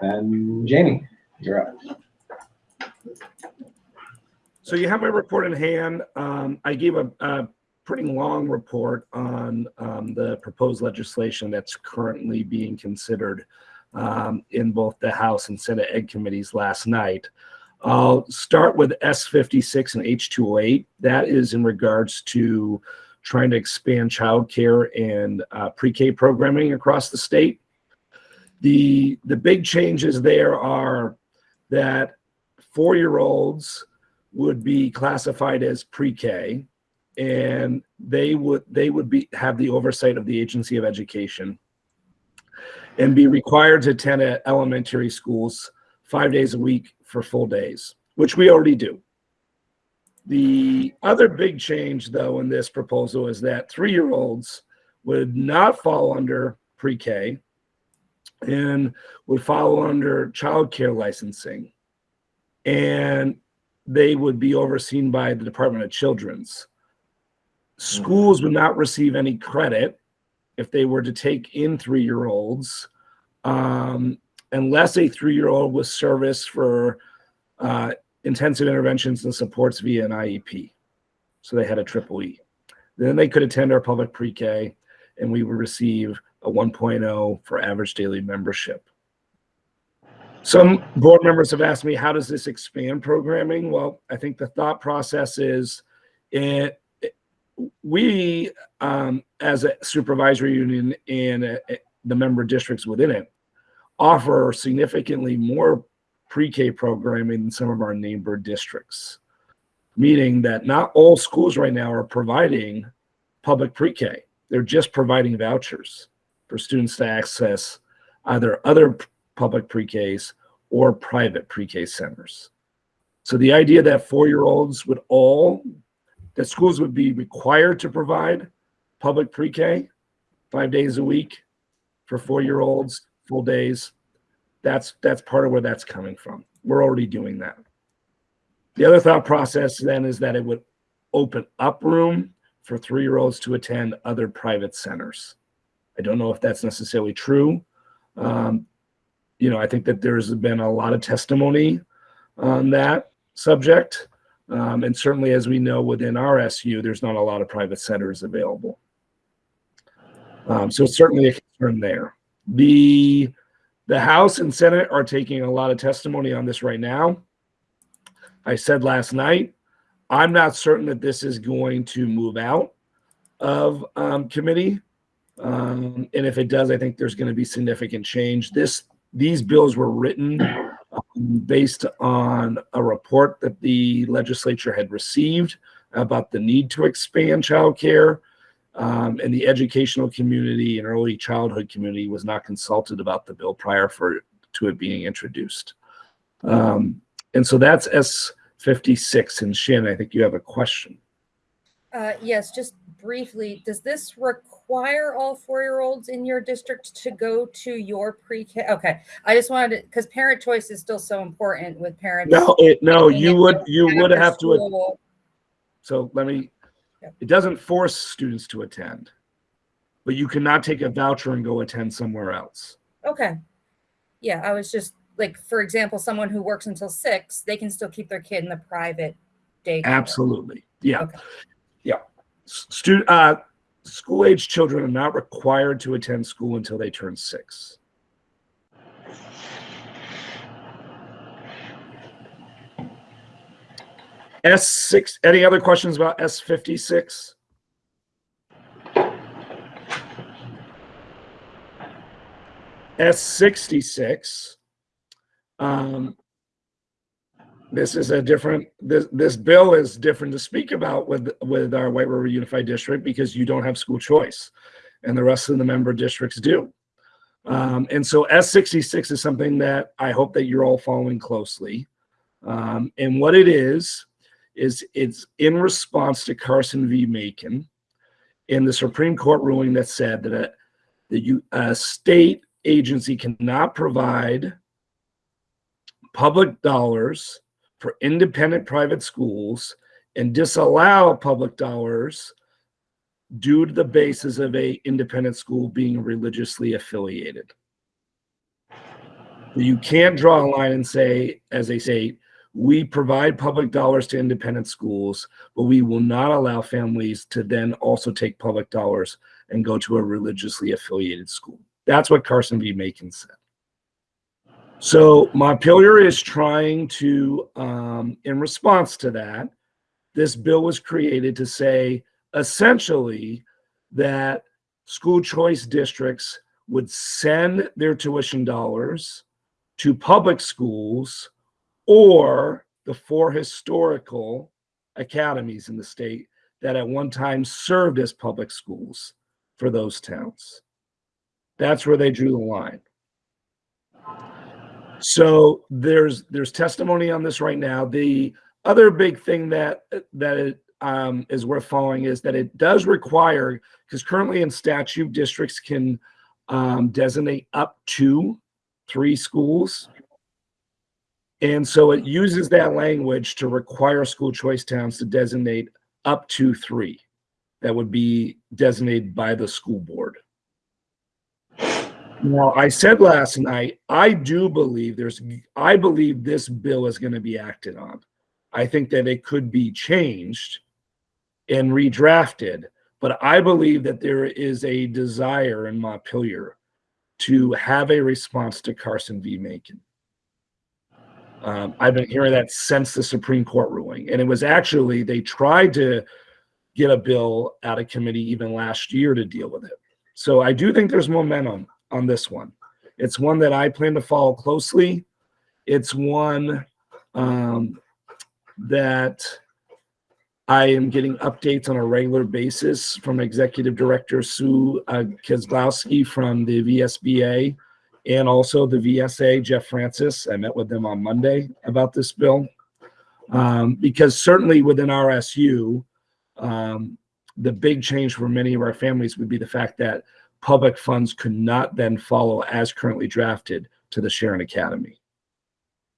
Then Jamie, you're up. So you have my report in hand. Um, I gave a, a pretty long report on, um, the proposed legislation that's currently being considered um, in both the House and Senate Ed committees last night. I'll start with S fifty-six and H two oh eight. That is in regards to trying to expand childcare and, uh, pre-K programming across the state. The, the big changes there are that four-year-olds would be classified as pre-K and they would they would be have the oversight of the agency of education and be required to attend at elementary schools five days a week for full days which we already do the other big change though in this proposal is that three-year-olds would not fall under pre-k and would fall under child care licensing and they would be overseen by the Department of Children's. Schools would not receive any credit if they were to take in three year olds um, unless a three year old was serviced for uh, intensive interventions and supports via an IEP. So they had a triple E. Then they could attend our public pre K and we would receive a 1.0 for average daily membership. Some board members have asked me, how does this expand programming? Well, I think the thought process is it- we, um, as a supervisory union and uh, the member districts within it, offer significantly more pre-K programming than some of our neighbor districts. Meaning that not all schools right now are providing public pre-K. They're just providing vouchers for students to access either other public pre-Ks or private pre-K centers. So the idea that four-year-olds would all, that schools would be required to provide public pre-K five days a week for four-year-olds, full days, that's, that's part of where that's coming from. We're already doing that. The other thought process then is that it would open up room for three-year-olds to attend other private centers. I don't know if that's necessarily true. Um, you know, I think that there's been a lot of testimony on that subject. Um, and certainly, as we know, within our SU, there's not a lot of private centers available. Um, so it's certainly a concern there. The the House and Senate are taking a lot of testimony on this right now. I said last night, I'm not certain that this is going to move out of um, committee. Um, and if it does, I think there's going to be significant change. This these bills were written based on a report that the legislature had received about the need to expand childcare. Um, and the educational community and early childhood community was not consulted about the bill prior for to it being introduced. Um, and so that's S56. And Shannon, I think you have a question. Uh, yes, just briefly, does this require all four-year-olds in your district to go to your pre-K? Okay, I just wanted to, because parent choice is still so important with parents. No, it, no, you would, you would have to, so let me, Yep. it doesn't force students to attend. But you cannot take a voucher and go attend somewhere else. Okay. Yeah, I was just like, for example, someone who works until six, they can still keep their kid in the private day. Absolutely. Yeah. Okay. Yeah. Student, uh, school age children are not required to attend school until they turn six. S six, any other questions about S fifty-six? S sixty-six. Um, this is a different this this bill is different to speak about with with our white river unified district because you don't have school choice and the rest of the member districts do. Um, and so s66 is something that i hope that you're all following closely. Um, and what it is is it's in response to carson v. Makin in the supreme court ruling that said that a, that you a state agency cannot provide public dollars for independent private schools and disallow public dollars due to the basis of a independent school being religiously affiliated. You can't draw a line and say, as they say, we provide public dollars to independent schools, but we will not allow families to then also take public dollars and go to a religiously affiliated school. That's what Carson v. Makin said. So Montpelier is trying to, um, in response to that, this bill was created to say essentially that school choice districts would send their tuition dollars to public schools or the four historical academies in the state that at one time served as public schools for those towns. That's where they drew the line. So there's there's testimony on this right now. The other big thing that that it, um, is worth following is that it does require because currently in statute districts can um, designate up to three schools, and so it uses that language to require school choice towns to designate up to three that would be designated by the school board. Now, I said last night, I do believe there's, I believe this bill is going to be acted on. I think that it could be changed and redrafted, but I believe that there is a desire in Montpelier to have a response to Carson v. Makin. Um, I've been hearing that since the Supreme Court ruling, and it was actually, they tried to get a bill out of committee even last year to deal with it. So I do think there's momentum on this one. It's one that I plan to follow closely. It's one um, that I am getting updates on a regular basis from Executive Director Sue uh, Ceglowski from the VSBA and also the VSA, Jeff Francis. I met with them on Monday about this bill. Um, because certainly within RSU, um, the big change for many of our families would be the fact that public funds could not then follow as currently drafted to the Sharon Academy.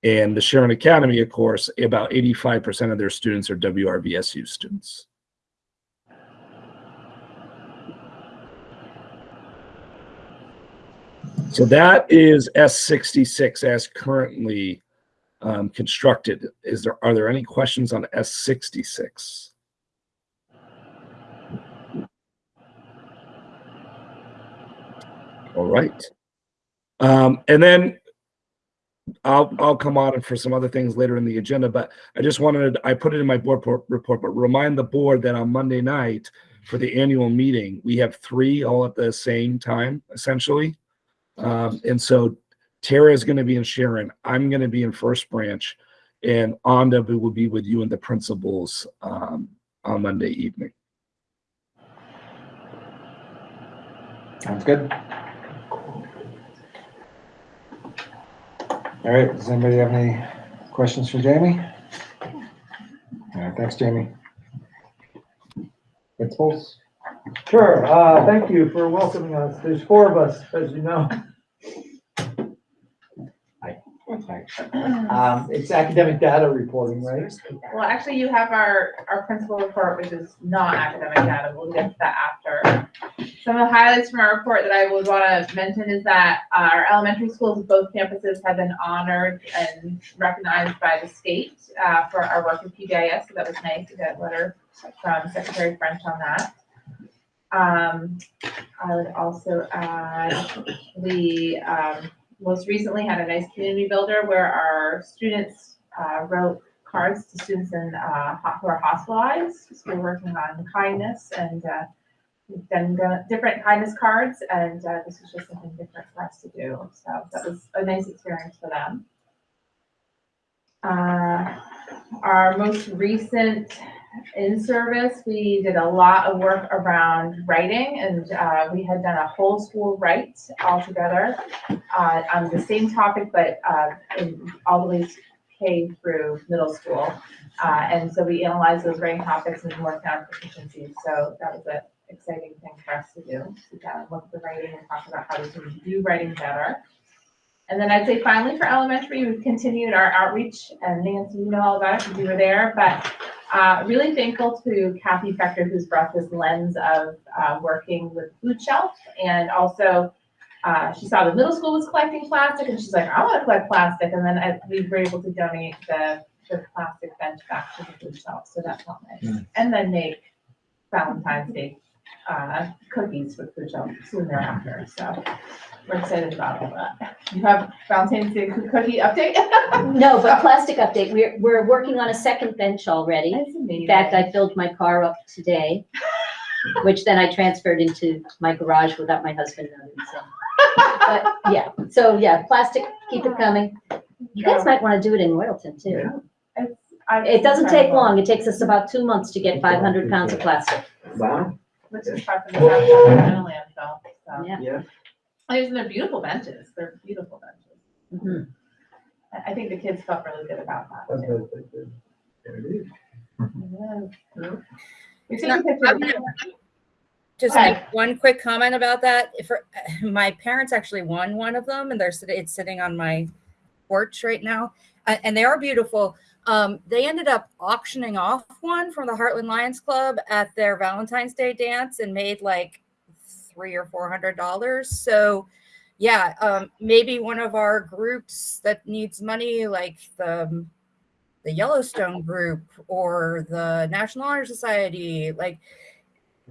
And the Sharon Academy, of course, about 85% of their students are WRVSU students. So that is S66 as currently um, constructed. Is there Are there any questions on S66? All right. Um, and then I'll, I'll come on for some other things later in the agenda, but I just wanted, I put it in my board report, but remind the board that on Monday night for the annual meeting, we have three all at the same time, essentially. Um, and so Tara is going to be in Sharon. I'm going to be in First Branch, and Onda will be with you and the principals um, on Monday evening. Sounds good. All right, does anybody have any questions for Jamie? All right, thanks, Jamie. Principals? Sure, uh, thank you for welcoming us. There's four of us, as you know. Um, it's academic data reporting, right? Well, actually, you have our, our principal report, which is not academic data. We'll get to that after. Some of the highlights from our report that I would want to mention is that our elementary schools, both campuses have been honored and recognized by the state uh, for our work with PBIS. So that was nice to get a letter from Secretary French on that. Um, I would also add, the um, most recently had a nice community builder where our students uh, wrote cards to students in, uh, who are hospitalized. So we're working on kindness and uh, we've done different kindness cards and uh, this was just something different for us to do. So that was a nice experience for them. Uh, Our most recent in-service, we did a lot of work around writing and uh, we had done a whole school write all together uh, on the same topic, but uh, in all the way K through middle school. Uh, and so we analyzed those writing topics and worked on proficiency. So that was an exciting thing for us to do. Sit down and look at the writing and talk about how we can do writing better. And then I'd say finally for elementary, we've continued our outreach and Nancy, you know all about it because you were there, but uh, really thankful to Kathy Fector who's brought this lens of uh, working with food shelf and also uh, she saw the middle school was collecting plastic and she's like, I want to collect plastic. And then I, we were able to donate the, the plastic bench back to the food shelf. So that's felt nice. And then make Valentine's Day uh, cookies with food shelf soon thereafter. So we're excited about all that. You have Valentine's Day cookie update? No, but plastic update, we're, we're working on a second bench already. That's amazing. In fact, I filled my car up today, which then I transferred into my garage without my husband knowing, so. But, yeah, so, yeah, plastic, keep it coming. You guys might wanna do it in Royalton too. I've- It doesn't take long, it takes us about two months to get five hundred pounds of plastic. Wow. Which is far from the town in a landfill, so. Yeah. Yeah. And they're beautiful benches, they're beautiful benches. Mhm. I, I think the kids felt really good about that. too. Yeah. We've taken pictures I'm gonna Just Okay. make one quick comment about that. If, my parents actually won one of them and they're, sit- it's sitting on my porch right now. Uh, and they are beautiful. Um, they ended up auctioning off one from the Heartland Lions Club at their Valentine's Day dance and made like three or four hundred dollars. So yeah, um, maybe one of our groups that needs money, like the the Yellowstone group or the National Honor Society, like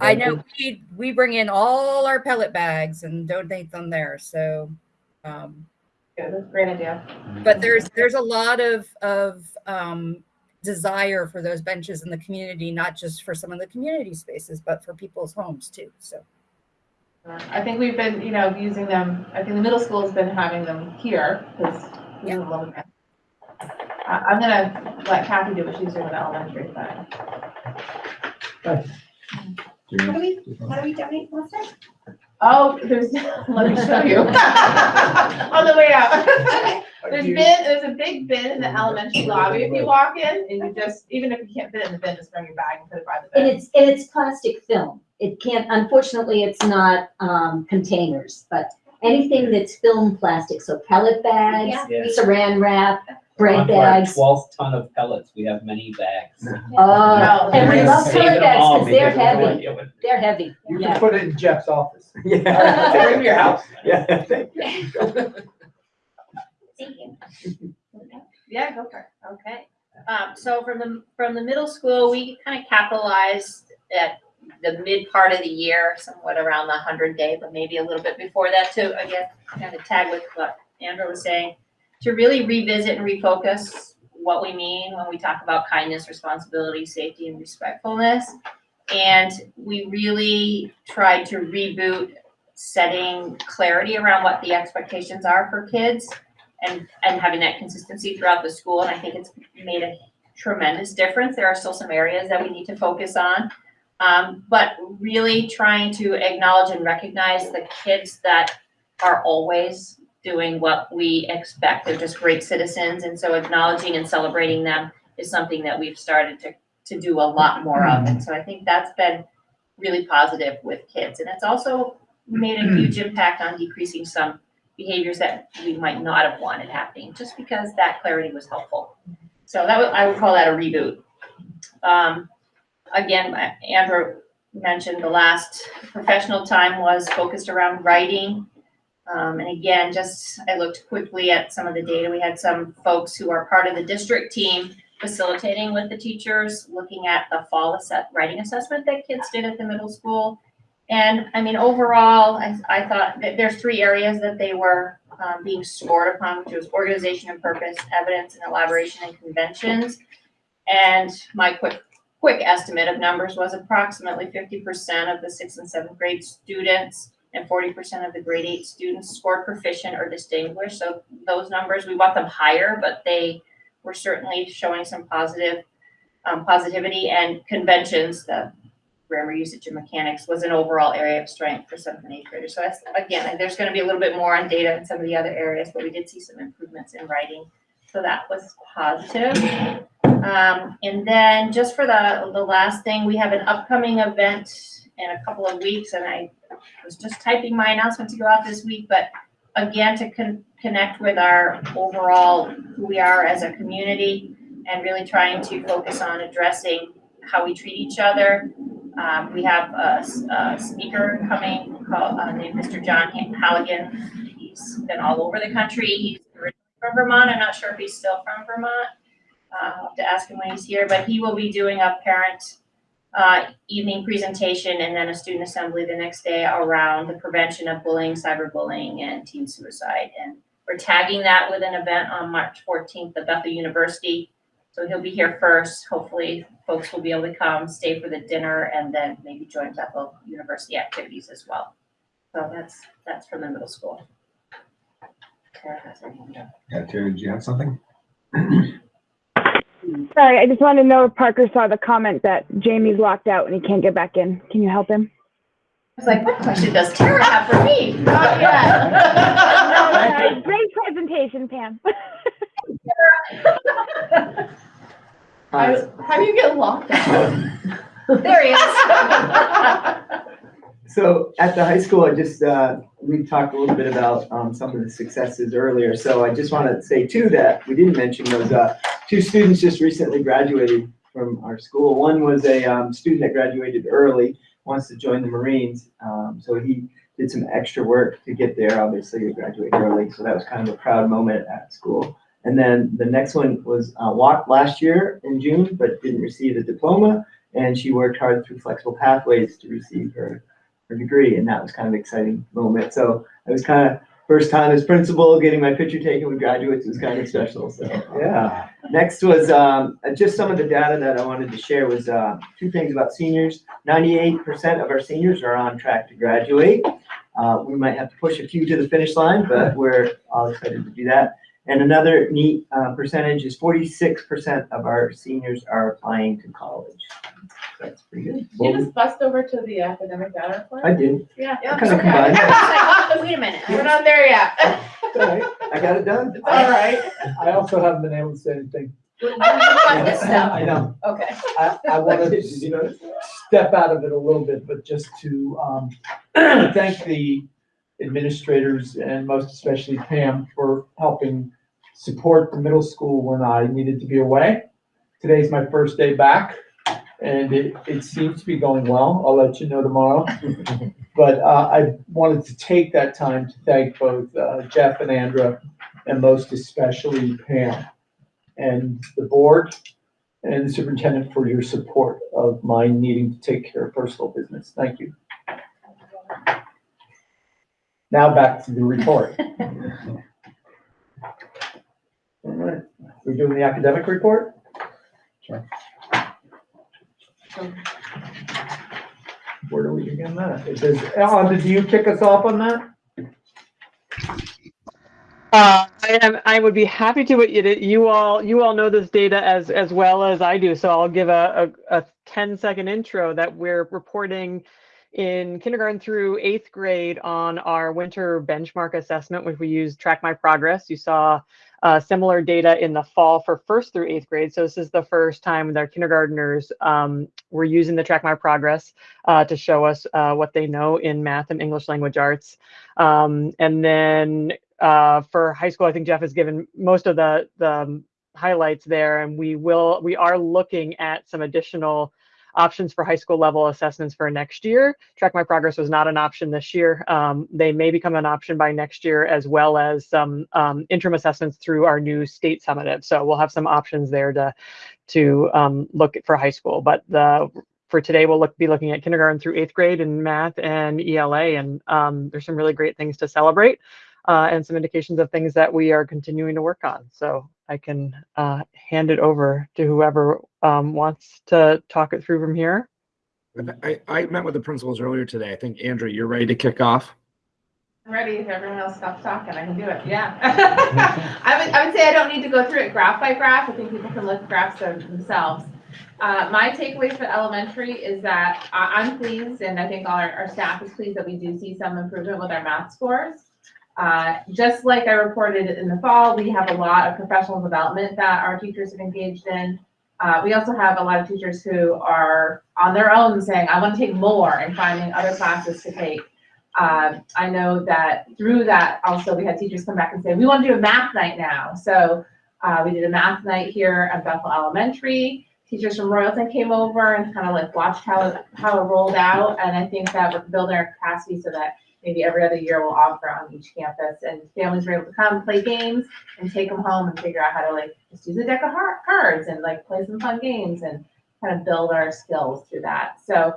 I know we we bring in all our pellet bags and donate them there. So, um, Good, that's a great idea. but there's there's a lot of of um, desire for those benches in the community, not just for some of the community spaces, but for people's homes too. So, Uh, I think we've been, you know, using them, I think the middle school's been having them here, because we have a little. I, I'm gonna let Kathy do what she's doing with elementary, but. How do we, how do we donate plastic? Oh, there's, let me show you. On the way out. There's bin, there's a big bin in the elementary lobby if you walk in, and you just, even if you can't fit in the bin, just bring your bag and put it by the And bin. it's, and it's plastic film. It can't, unfortunately, it's not, um, containers, but anything that's film plastic, so pellet bags, Yeah. saran wrap, break On our bags. Twelfth ton of pellets, we have many bags. Oh, and we love Save pellet them bags all because they're because we have no heavy. idea what- They're heavy. You Yeah. can put it in Jeff's office. Yeah, take them to your house. Yeah, thank you. Thank you. Yeah, go for it. Okay. Um, so from the, from the middle school, we kind of capitalized at the mid part of the year, somewhat around the hundred day, but maybe a little bit before that to, again, kind of tag with what Andrew was saying, to really revisit and refocus what we mean when we talk about kindness, responsibility, safety, and respectfulness. And we really tried to reboot setting clarity around what the expectations are for kids and, and having that consistency throughout the school, and I think it's made a tremendous difference. There are still some areas that we need to focus on. Um, but really trying to acknowledge and recognize the kids that are always doing what we expect. They're just great citizens, and so acknowledging and celebrating them is something that we've started to, to do a lot more of. And so I think that's been really positive with kids. And it's also made a huge impact on decreasing some behaviors that we might not have wanted happening, just because that clarity was helpful. So that I would call that a reboot. Um, again, Andrew mentioned the last professional time was focused around writing. Um, and again, just, I looked quickly at some of the data. We had some folks who are part of the district team facilitating with the teachers, looking at the fall writing assessment that kids did at the middle school. And I mean, overall, I, I thought there's three areas that they were um, being scored upon, which was organization and purpose, evidence and elaboration and conventions. And my quick, quick estimate of numbers was approximately fifty percent of the sixth and seventh grade students and forty percent of the grade eight students scored proficient or distinguished. So those numbers, we want them higher, but they were certainly showing some positive, um, positivity and conventions, the grammar usage and mechanics was an overall area of strength for seventh and eighth graders. So again, there's gonna be a little bit more on data in some of the other areas, but we did see some improvements in writing. So that was positive. Um, and then just for the, the last thing, we have an upcoming event in a couple of weeks, and I was just typing my announcement to go out this week, but again, to con- connect with our overall, who we are as a community, and really trying to focus on addressing how we treat each other. Um, we have a speaker coming called, uh, named Mr. John Halligan. He's been all over the country. He's from Vermont. I'm not sure if he's still from Vermont. Uh, I'll have to ask him when he's here, but he will be doing a parent uh, evening presentation and then a student assembly the next day around the prevention of bullying, cyberbullying, and teen suicide. And we're tagging that with an event on March 14th at Bethel University. So he'll be here first. Hopefully, folks will be able to come, stay for the dinner, and then maybe join Bethel University activities as well. So that's, that's from the middle school. Tara has her hand up. Yeah, Terry, do you have something? Sorry, I just wanted to know if Parker saw the comment that Jamie's locked out and he can't get back in. Can you help him? I was like, what question does Tara have for me? Not Uh, yet. Great presentation, Pam. Hi. How do you get locked out? There he is. So at the high school, I just, uh, we talked a little bit about, um, some of the successes earlier. So I just want to say too that we didn't mention those, uh, two students just recently graduated from our school. One was a, um, student that graduated early, wants to join the Marines. Um, so he did some extra work to get there. Obviously, he graduated early, so that was kind of a proud moment at school. And then the next one was, uh, walked last year in June, but didn't receive a diploma. And she worked hard through flexible pathways to receive her her degree, and that was kind of an exciting moment. So it was kind of first time as principal, getting my picture taken with graduates was kind of special. So yeah. Next was um, uh, just some of the data that I wanted to share was uh, two things about seniors. Ninety-eight percent of our seniors are on track to graduate. Uh, we might have to push a few to the finish line, but we're all excited to do that. And another neat uh, percentage is forty-six percent of our seniors are applying to college. That's pretty good. You just bust over to the academic data report? I did. Yeah. I kind of combined. Wait a minute. We're not there yet. It's all right. I got it done. It's all right. I also haven't been able to say anything. got this stuff. I know. Okay. I, I wanted Did you notice to step out of it a little bit, but just to, um, thank the administrators and most especially Pam for helping support the middle school when I needed to be away. Today's my first day back, and it, it seems to be going well. I'll let you know tomorrow. But uh, I wanted to take that time to thank both uh, Jeff and Andra, and most especially Pam, and the board and the superintendent for your support of my needing to take care of personal business. Thank you. Now back to the report. All right, we're doing the academic report? Sure. Where do we begin that? It says, Ellen, did you kick us off on that? Uh, I am, I would be happy to, you, you all, you all know this data as, as well as I do. So I'll give a, a, a 10 second intro that we're reporting in kindergarten through eighth grade on our winter benchmark assessment, which we use Track My Progress. You saw uh, similar data in the fall for first through eighth grade. So this is the first time that kindergartners um, were using the Track My Progress uh, to show us uh, what they know in math and English language arts. Um, and then uh, for high school, I think Jeff has given most of the, the highlights there, and we will we are looking at some additional options for high school level assessments for next year. Track My Progress was not an option this year. Um, they may become an option by next year, as well as some um, interim assessments through our new state summative. So we'll have some options there to to um, look for high school. But the for today, we'll look, be looking at kindergarten through eighth grade in math and ELA, and um, there's some really great things to celebrate uh, and some indications of things that we are continuing to work on. So I can uh, hand it over to whoever um, wants to talk it through from here. I, I met with the principals earlier today. I think, Andrew, you're ready to kick off? I'm ready. If everyone else stops talking, I can do it. Yeah. I would, I would say I don't need to go through it graph by graph. I think people can look at graphs themselves. Uh, my takeaway for elementary is that I, I'm pleased, and I think all our, our staff is pleased that we do see some improvement with our math scores. Uh, just like I reported in the fall, we have a lot of professional development that our teachers have engaged in. Uh, we also have a lot of teachers who are on their own saying, I want to take more and finding other classes to take. Uh, I know that through that also we had teachers come back and say, we want to do a math night now. So uh, we did a math night here at Bethel Elementary. Teachers from Royalton came over and kind of like watched how, how it rolled out. And I think that we're building our capacity so that maybe every other year we'll offer on each campus and families were able to come play games and take them home and figure out how to like just use a deck of cards and like play some fun games and kind of build our skills through that. So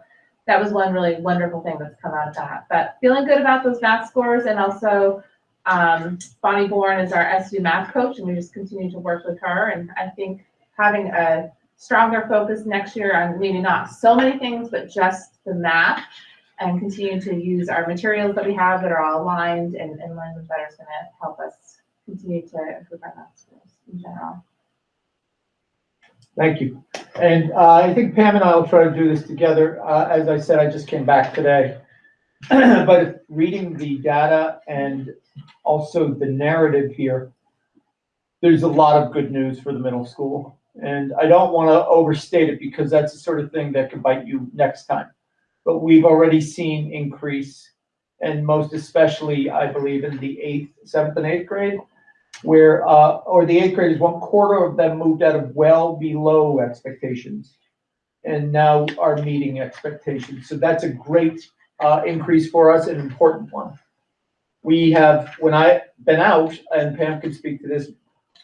that was one really wonderful thing that's come out of that. But feeling good about those math scores and also um, Bonnie Bourne is our SU math coach and we just continue to work with her. And I think having a stronger focus next year on maybe not so many things, but just the math and continue to use our materials that we have that are all aligned and, and language better is going to help us continue to improve our math skills in general. Thank you. And uh, I think Pam and I will try to do this together. Uh, As I said, I just came back today. But reading the data and also the narrative here, there's a lot of good news for the middle school. And I don't want to overstate it because that's the sort of thing that could bite you next time. But we've already seen increase and most especially, I believe, in the eighth, seventh and eighth grade where, uh, or the eighth graders, one quarter of them moved out of well below expectations and now are meeting expectations. So that's a great, uh, increase for us, an important one. We have, when I been out, and Pam can speak to this,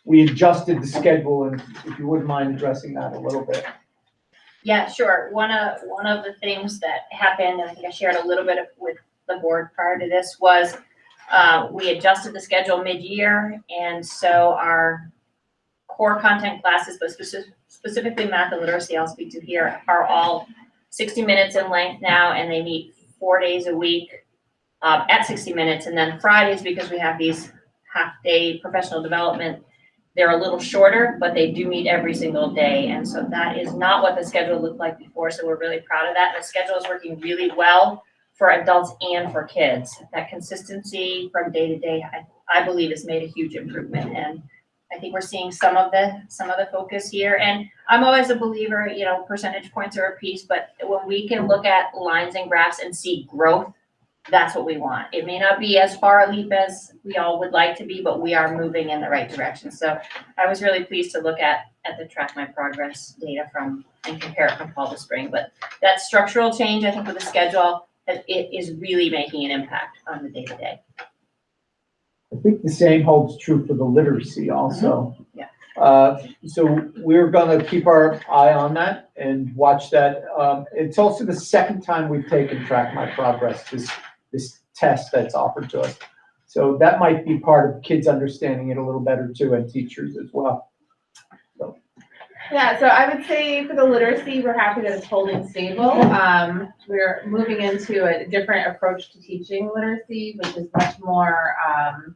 we adjusted the schedule, and if you wouldn't mind addressing that a little bit. Yeah, sure. One of, one of the things that happened, and I think I shared a little bit of, with the board prior to this, was uh, we adjusted the schedule mid-year, and so our core content classes, but speci- specifically math and literacy, I'll speak to here, are all sixty minutes in length now, and they meet four days a week uh, at sixty minutes, and then Fridays, because we have these half-day professional development, they're a little shorter, but they do meet every single day, and so that is not what the schedule looked like before, so we're really proud of that. The schedule is working really well for adults and for kids. That consistency from day to day, I, I believe has made a huge improvement, and I think we're seeing some of the, some of the focus here, and I'm always a believer, you know, percentage points are a piece, but when we can look at lines and graphs and see growth that's what we want. It may not be as far a leap as we all would like to be, but we are moving in the right direction. So I was really pleased to look at, at the track my progress data from, and compare it from fall to spring. But that structural change, I think with the schedule, it, it is really making an impact on the day to day. I think the same holds true for the literacy also. Yeah. Uh, so we're gonna keep our eye on that and watch that. Um, it's also the second time we've taken Track My Progress, this, this test that's offered to us. So that might be part of kids understanding it a little better too, and teachers as well. So. Yeah, so I would say for the literacy, we're happy that it's holding stable. Um, we're moving into a different approach to teaching literacy, which is much more, um,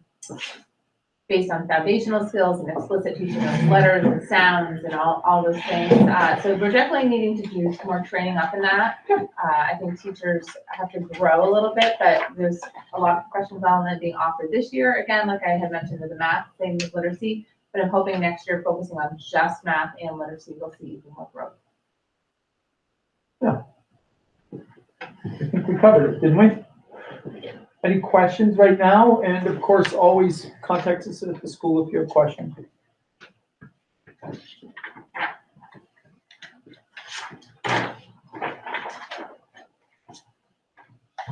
based on foundational skills and explicit teaching of letters and sounds and all, all those things. Uh, so we're definitely needing to do some more training up in that. Uh, I think teachers have to grow a little bit, but there's a lot of professional development being offered this year. Again, like I had mentioned with the math, same with literacy. But I'm hoping next year, focusing on just math and literacy, we'll see even more growth. Yeah. I think we covered it, didn't we? Any questions right now? And of course, always contact us at the school if you have questions.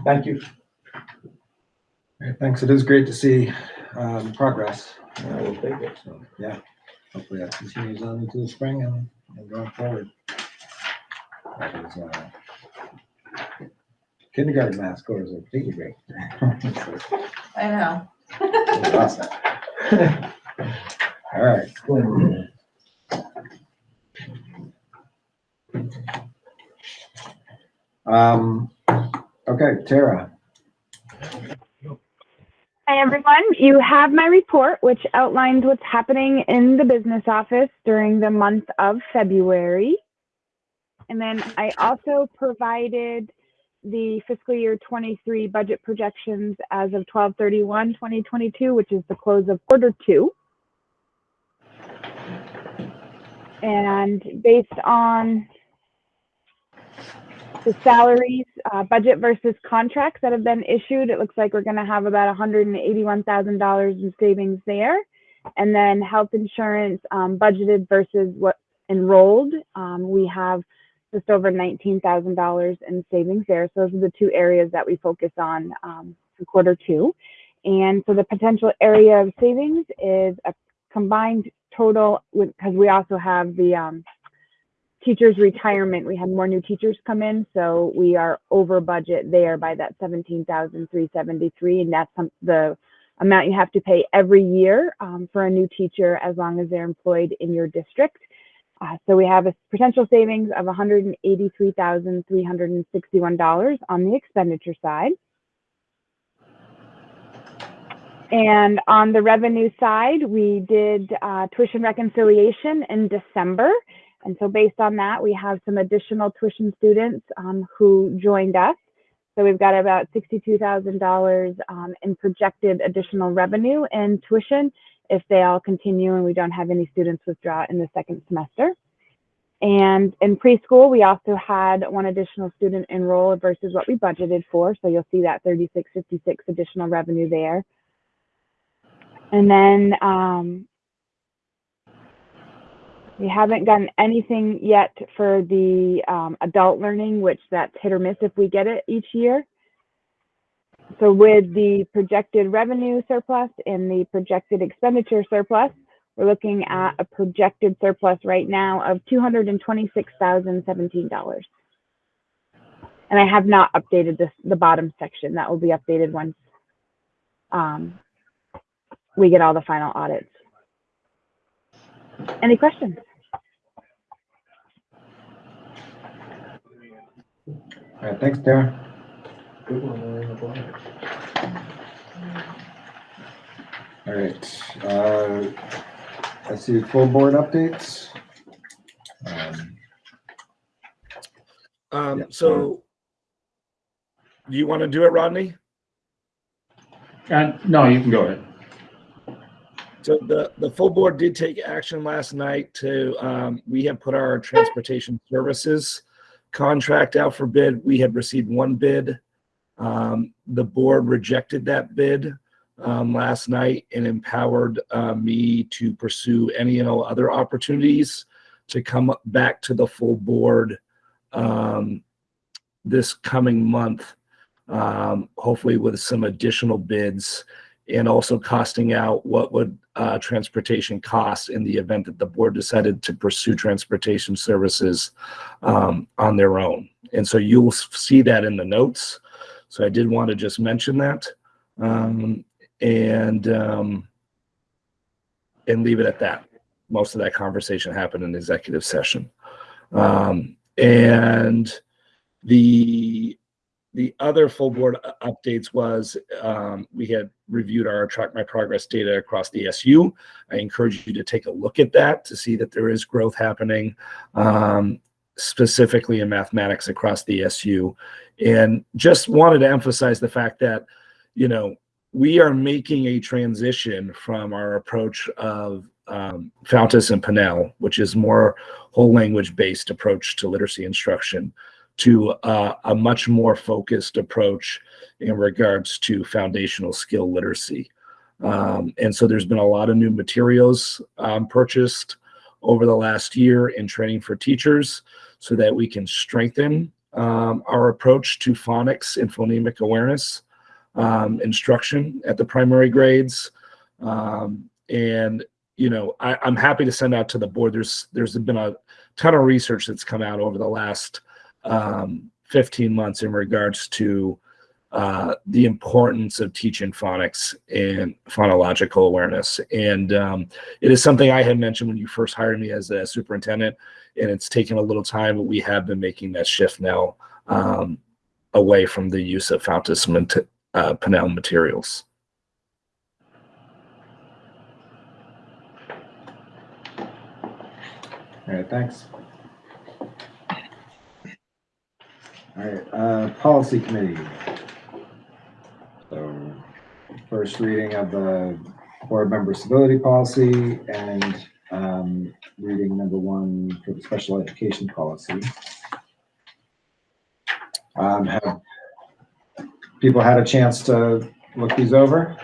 Thank you. Okay, Thanks. It is great to see um, progress. I will take it. So, yeah, hopefully that continues on into the spring and and going forward. That is, uh, Kindergarten math scores are pretty great. I know. Awesome. All right. Um, okay, Tara. Hi, everyone. You have my report, which outlines what's happening in the business office during the month of February. And then I also provided the fiscal year 23 budget projections as of 12/31, 2022, which is the close of quarter two. And based on the salaries, uh, budget versus contracts that have been issued, it looks like we're gonna have about hundred and eighty-one thousand dollars in savings there. And then health insurance, um, budgeted versus what enrolled, um, we have just over nineteen thousand dollars in savings there. So those are the two areas that we focus on, um, for quarter two. And so the potential area of savings is a combined total because we also have the, um, teachers retirement, we had more new teachers come in, so we are over budget there by that seventeen thousand three seventy-three, and that's the amount you have to pay every year um, for a new teacher as long as they're employed in your district. Uh, so we have a potential savings of one hundred and eighty-three thousand three hundred and sixty-one dollars on the expenditure side. And on the revenue side, we did uh, tuition reconciliation in December. And so based on that, we have some additional tuition students um, who joined us. So we've got about $62,000 um, in projected additional revenue in tuition if they all continue and we don't have any students withdraw in the second semester. And in preschool, we also had one additional student enroll versus what we budgeted for. So you'll see that 3656 additional revenue there. And then um, we haven't gotten anything yet for the um, adult learning, which that's hit or miss if we get it each year. So with the projected revenue surplus and the projected expenditure surplus, we're looking at a projected surplus right now of $226,017. And I have not updated this, the bottom section. That will be updated once um, we get all the final audits. Any questions? All right, thanks, Tara. All right, uh, I see full board updates. Um, Um, Yeah. so do you want to do it, Rodney? Uh, no, you can go ahead. So the, the full board did take action last night to, um, we have put our transportation services contract out for bid. We had received one bid Um, the board rejected that bid um, last night and empowered uh, me to pursue any and all other opportunities to come back to the full board um, this coming month, um, hopefully with some additional bids and also costing out what would uh, transportation cost in the event that the board decided to pursue transportation services um, on their own. And so you'll see that in the notes. So I did want to just mention that. Um, and um, and leave it at that. Most of that conversation happened in executive session. Um, and the the other full board updates was um, we had reviewed our track my progress data across the SU. I encourage you to take a look at that to see that there is growth happening, um, specifically in mathematics across the SU. And just wanted to emphasize the fact that, you know, we are making a transition from our approach of um, Fountas and Pinnell, which is more whole language based approach to literacy instruction, to uh, a much more focused approach in regards to foundational skill literacy. Um, and so there's been a lot of new materials um, purchased over the last year in training for teachers so that we can strengthen um, our approach to phonics and phonemic awareness um, instruction at the primary grades. Um, and, you know, I, I'm happy to send out to the board. There's, there's been a ton of research that's come out over the last um, 15 months in regards to uh, the importance of teaching phonics and phonological awareness. And um, it is something I had mentioned when you first hired me as a superintendent, and it's taken a little time, but we have been making that shift now um, away from the use of Fountas uh, Pinnell materials. All right, thanks. All right, uh, policy committee. So first reading of the board member civility policy and, um, reading number one for the special education policy. Um, have people had a chance to look these over?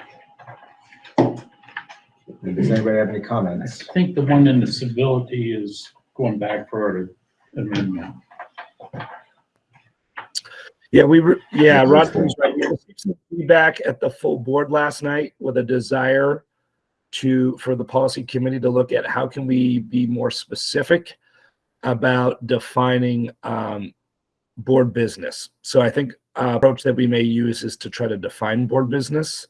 Does anybody have any comments? I think the one in the civility is going back for an amendment. Yeah, we, re- yeah, Rodney's right. We received some feedback at the full board last night with a desire to, for the policy committee to look at how can we be more specific about defining um, board business. So I think uh, approach that we may use is to try to define board business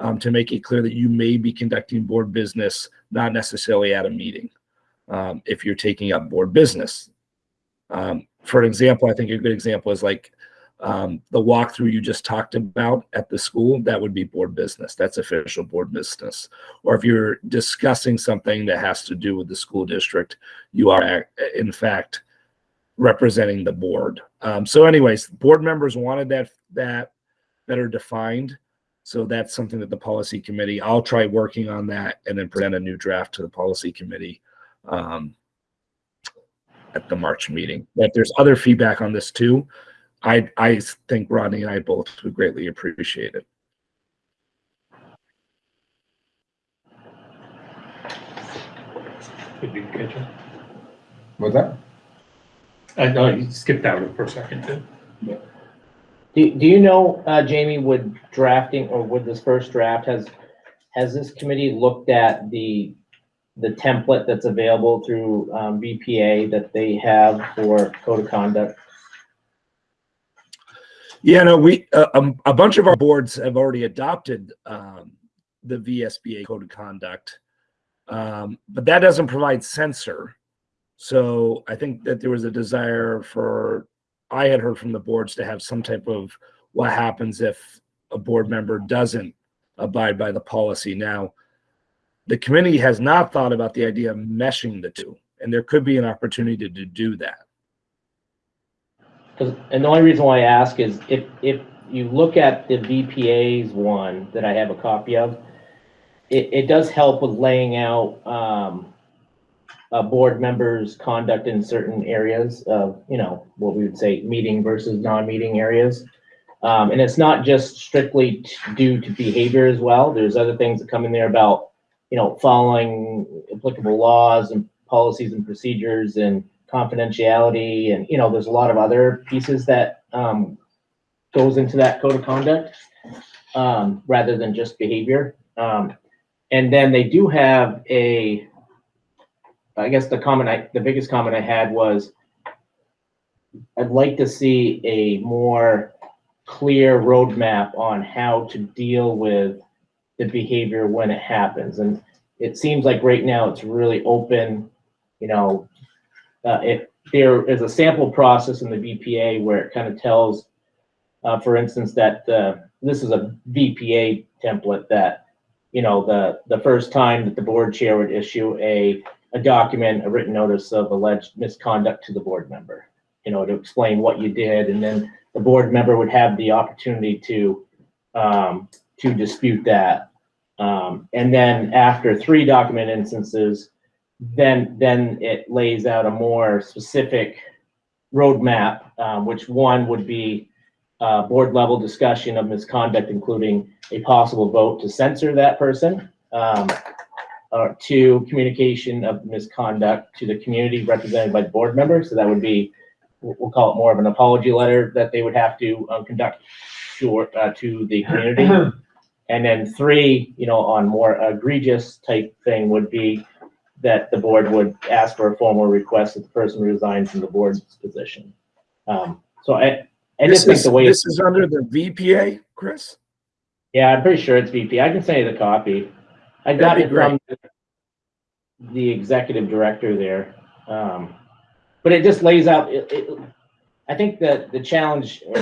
um, to make it clear that you may be conducting board business, not necessarily at a meeting. Um, if you're taking up board business. Um, for an example, I think a good example is like um, the walkthrough you just talked about at the school, that would be board business. That's official board business. Or if you're discussing something that has to do with the school district, you are in fact representing the board. Um, so anyways, board members wanted that, that better defined. So that's something that the policy committee, I'll try working on that and then present a new draft to the policy committee um, at the March meeting. But there's other feedback on this too, I, I think Rodney and I both would greatly appreciate it. Did you catch it? Was that? I know you skipped out for a second too. Do, do you know, uh, Jamie, would drafting or would this first draft has, has this committee looked at the, the template that's available through, um, VPA that they have for code of conduct? Yeah, no, we, uh, um, a bunch of our boards have already adopted, um, the VSBA code of conduct. Um, but that doesn't provide censor. So I think that there was a desire for, I had heard from the boards to have some type of what happens if a board member doesn't abide by the policy. Now, the committee has not thought about the idea of meshing the two, and there could be an opportunity to do that. 'Cause- and the only reason why I ask is if, if you look at the VPA's one that I have a copy of, it, it does help with laying out, um, board members' conduct in certain areas of, you know, what we would say meeting versus non-meeting areas. Um, and it's not just strictly due to behavior as well. There's other things that come in there about, you know, following applicable laws and policies and procedures and confidentiality. And, you know, there's a lot of other pieces that, um, goes into that code of conduct, um, rather than just behavior. Um, and then they do have a, I guess the comment I, the biggest comment I had was, I'd like to see a more clear roadmap on how to deal with the behavior when it happens. And it seems like right now it's really open, you know, uh, if there is a sample process in the VPA where it kind of tells, uh, for instance, that, uh, this is a VPA template that, you know, the, the first time that the board chair would issue a, a document, a written notice of alleged misconduct to the board member, you know, to explain what you did, and then the board member would have the opportunity to, um, to dispute that. Um, and then after three document instances, then, then it lays out a more specific roadmap, um, which one would be, uh, board level discussion of misconduct, including a possible vote to censor that person. Um, or two, communication of misconduct to the community represented by the board member. So that would be, we'll call it more of an apology letter that they would have to um, conduct to, uh, to the community. And then three, you know, on more egregious type thing would be that the board would ask for a formal request that the person resigns from the board's position. Um, so I, I This just think is, the way. this is under the VPA, Chris? Yeah, I'm pretty sure it's VPA. I can send you the copy. I got it from the executive director there. Um, but it just lays out, it, it, I think that the challenge, or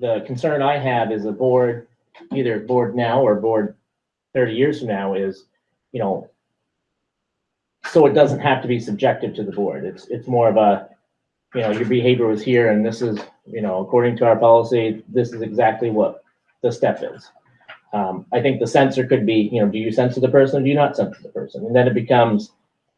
the concern I have is a board, either board now or board thirty years from now is, you know, so it doesn't have to be subjective to the board. It's, it's more of a, you know, your behavior was here and this is, you know, according to our policy, this is exactly what the step is. Um, I think the censor could be, you know, do you censor the person or do you not censor the person? And then it becomes,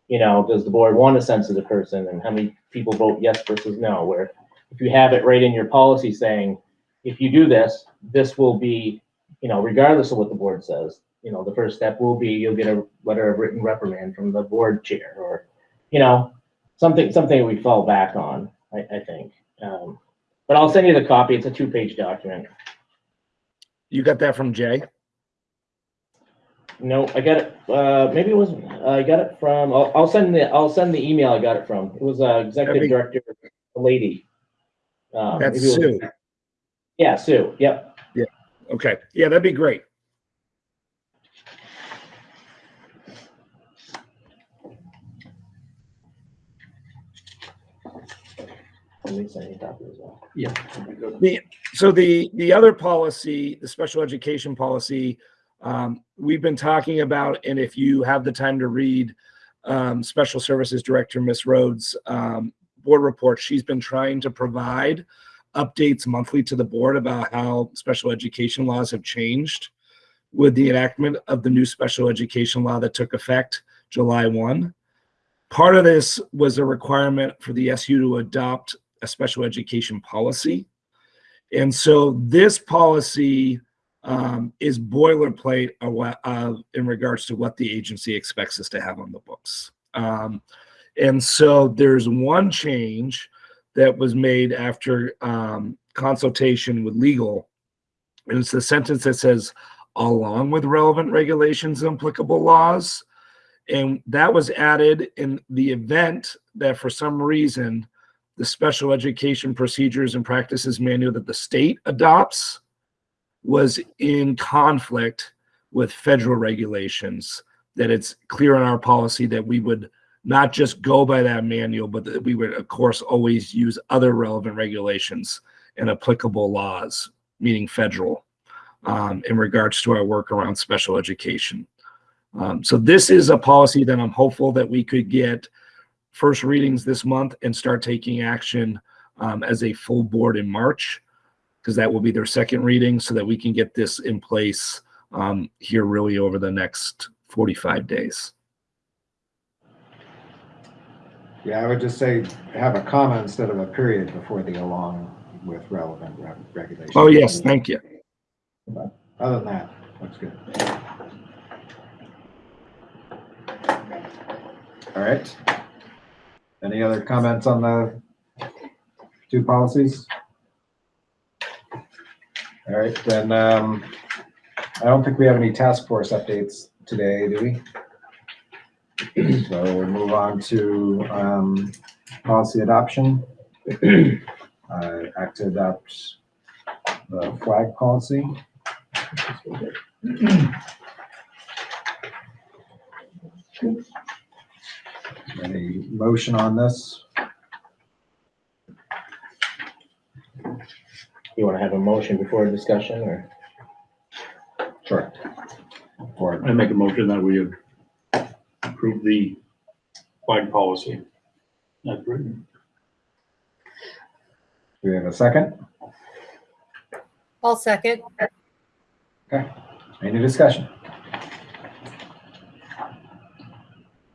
you know, does the board want to censor the person and how many people vote yes versus no? Where if you have it right in your policy saying, if you do this, this will be, you know, regardless of what the board says, you know, the first step will be you'll get a letter of written reprimand from the board chair or, you know, something, something we fall back on, I, I think. Um, but I'll send you the copy. It's a two-page document. You got that from Jay? No, I got it, uh, maybe it was, I got it from, I'll, I'll send the, I'll send the email I got it from. It was, uh, executive be- director, a lady. Um, That's it was- Sue. Yeah, Sue, yep. Yeah. Okay, yeah, that'd be great. Let me send you a as well. Yeah. The, so the, the other policy, the special education policy, um, we've been talking about, and if you have the time to read, um, Special Services Director, Miss Rhodes, um, board report, she's been trying to provide updates monthly to the board about how special education laws have changed with the enactment of the new special education law that took effect July 1. Part of this was a requirement for the SU to adopt a special education policy. And so this policy um, is boilerplate uh, in regards to what the agency expects us to have on the books. Um, and so there's one change that was made after um, consultation with legal. And it's the sentence that says, along with relevant regulations and applicable laws. And that was added in the event that for some reason, the special education procedures and practices manual that the state adopts was in conflict with federal regulations, that it's clear in our policy that we would not just go by that manual, but that we would, of course, always use other relevant regulations and applicable laws, meaning federal, um, in regards to our work around special education. Um, so this is a policy that I'm hopeful that we could get first readings this month and start taking action um, as a full board in March, because that will be their second reading, so that we can get this in place um, here really over the next 45 days. Yeah, I would just say have a comma instead of a period before the along with relevant re- regulations. Oh, yes, thank you. Other than that, looks good. All right. Any other comments on the two policies? All right, then, um, I don't think we have any task force updates today, do we? So we'll move on to, um, policy adoption. Uh, act to adopt the flag policy. Any motion on this? You want to have a motion before a discussion or? Sure. Or, I make a motion that we approve the flag policy. That's written. do we have a second? I'll second. Any discussion?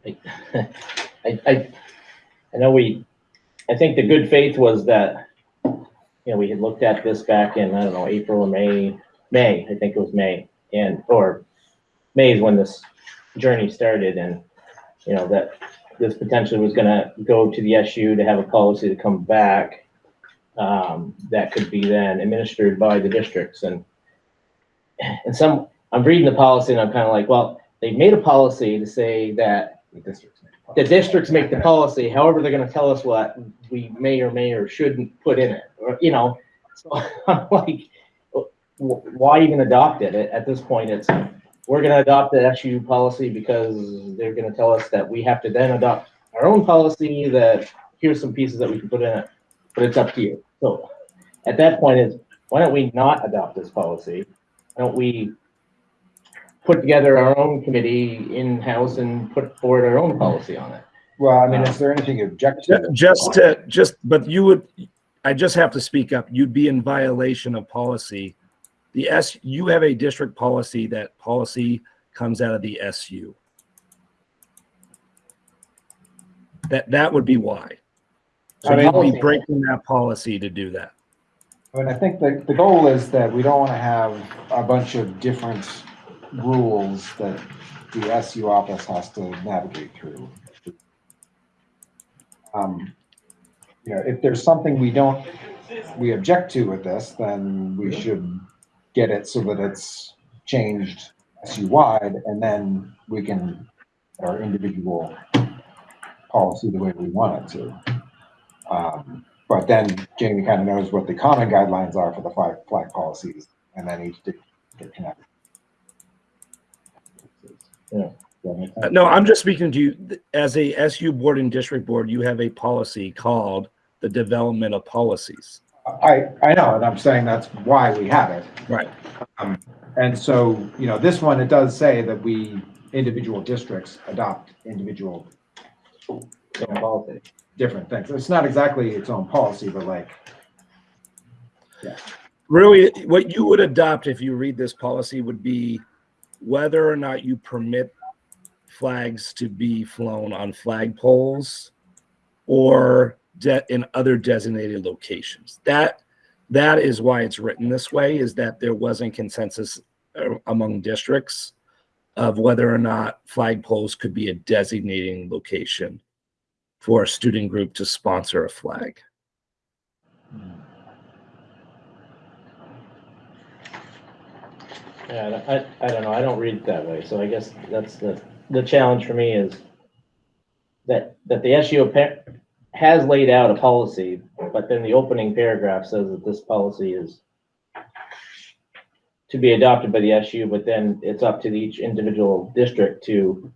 I, I, I know we, I think the good faith was that, you know, we had looked at this back in, I don't know, April or May, May, I think it was May. And, or May is when this journey started and, you know, that this potentially was gonna go to the SU to have a policy to come back. Um, that could be then administered by the districts and, and some, I'm reading the policy and I'm kind of like, well, they made a policy to say that The district's make the policy, however, they're gonna tell us what we may or may or shouldn't put in it, or, you know, so I'm like, wh- why even adopt it? At, at this point, it's, we're gonna adopt the SU policy because they're gonna tell us that we have to then adopt our own policy, that here's some pieces that we can put in it, but it's up to you. So, at that point is, why don't we not adopt this policy? Why don't we put together our own committee in-house and put forward our own policy on it? Well, I mean, is there anything you object to? Just to, just, but you would, I just have to speak up. You'd be in violation of policy. The S, you have a district policy, that policy comes out of the SU. That, that would be why. So I mean- you'd be breaking that policy to do that. I mean, I think the, the goal is that we don't want to have a bunch of different rules that the SU office has to navigate through. Um, You know, if there's something we don't, we object to with this, then we should get it so that it's changed SU-wide, and then we can, our individual policy the way we want it to. Um, But then Jamie kind of knows what the common guidelines are for the five flag policies, and then each district can. Yeah. Does that make Uh. No, I'm just speaking to you, as a SU board and district board, you have a policy called the development of policies. I, I know, and I'm saying that's why we have it. Right. Um, And so, you know, this one, it does say that we, individual districts adopt individual policy. different things. It's not exactly its own policy, but like, Really, what you would adopt if you read this policy would be whether or not you permit flags to be flown on flagpoles or in other designated locations. That, that is why it's written this way, is that there wasn't consensus uh, among districts of whether or not flagpoles could be a designating location for a student group to sponsor a flag. Yeah, I, I don't know, I don't read it that way, so I guess that's the, the challenge for me is that, that the SU has laid out a policy, but then the opening paragraph says that this policy is to be adopted by the SU, but then it's up to each individual district to,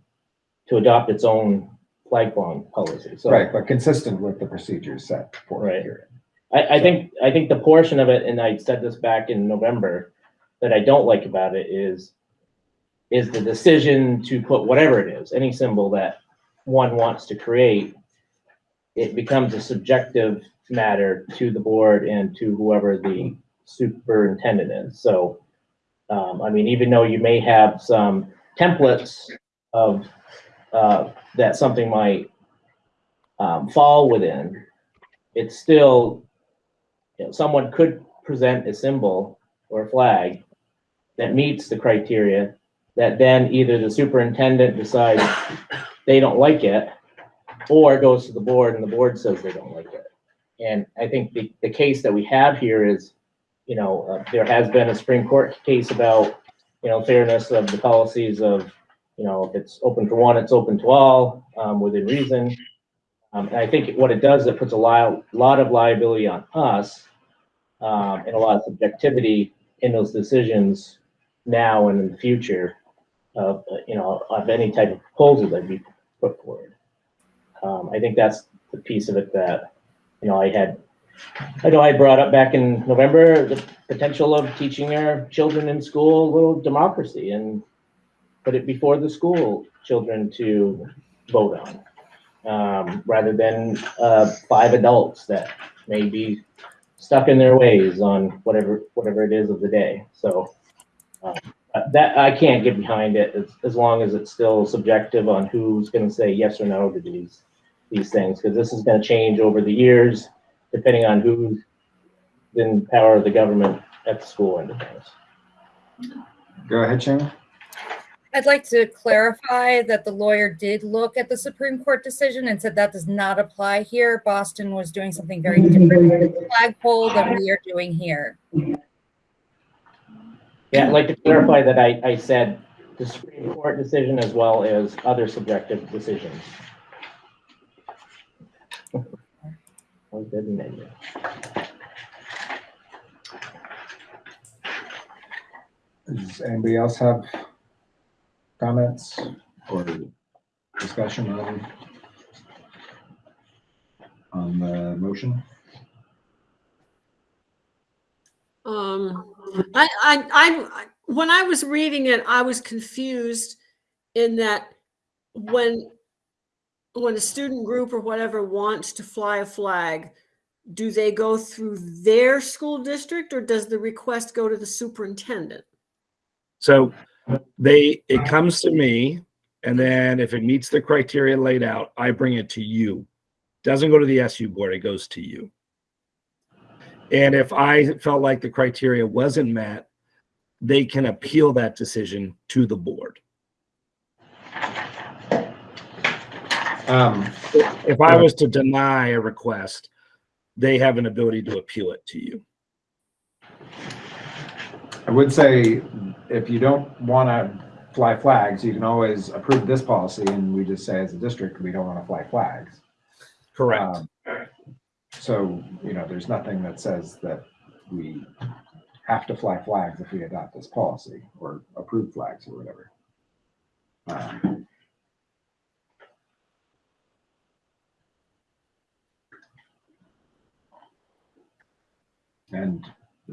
to adopt its own flag policy, so. right, but consistent with the procedures set for Right. here. I, I think, I think the portion of it, and I said this back in November, that I don't like about it is, is the decision to put whatever it is, any symbol that one wants to create, it becomes a subjective matter to the board and to whoever the superintendent is. So, um, I mean, even though you may have some templates of, uh, that something might, um, fall within, it's still you know, someone could present a symbol or a flag that meets the criteria, that then either the superintendent decides they don't like it, or goes to the board and the board says they don't like it. And I think the, the case that we have here is, you know, uh, there has been a Supreme Court case about, you know, fairness of the policies of, you know, if it's open for one, it's open to all, um, within reason. Um, and I think what it does, it puts a lot, lot of liability on us, um, and a lot of subjectivity in those decisions now and in the future of, you know, of any type of proposal that we put forward. Um, I think that's the piece of it that, you know, I had, I know I brought up back in November, the potential of teaching our children in school a little democracy and put it before the school children to vote on. Um, rather than, uh, five adults that may be stuck in their ways on whatever, whatever it is of the day. So, uh, that, I can't get behind it as, as long as it's still subjective on who's gonna say yes or no to these, these things, because this is gonna change over the years, depending on who's in power of the government at the school end of things. Go ahead, Shannon. I'd like to clarify that the lawyer did look at the Supreme Court decision and said that does not apply here. Boston was doing something very different with the flagpole than we are doing here. Yeah, I'd like to clarify that I, I said the Supreme Court decision as well as other subjective decisions. Does anybody else have comments or discussion on, on the motion? Um, I, I, I, when I was reading it, I was confused in that when, when a student group or whatever wants to fly a flag, do they go through their school district or does the request go to the superintendent? So they, it comes to me, and then if it meets the criteria laid out, I bring it to you. Doesn't go to the SU board, it goes to you. And if I felt like the criteria wasn't met, they can appeal that decision to the board. Um, If I was to deny a request, they have an ability to appeal it to you. I would say if you don't want to fly flags, you can always approve this policy and we just say as a district, we don't want to fly flags. Correct. Um, So, you know, there's nothing that says that we have to fly flags if we adopt this policy or approve flags or whatever. Um, And,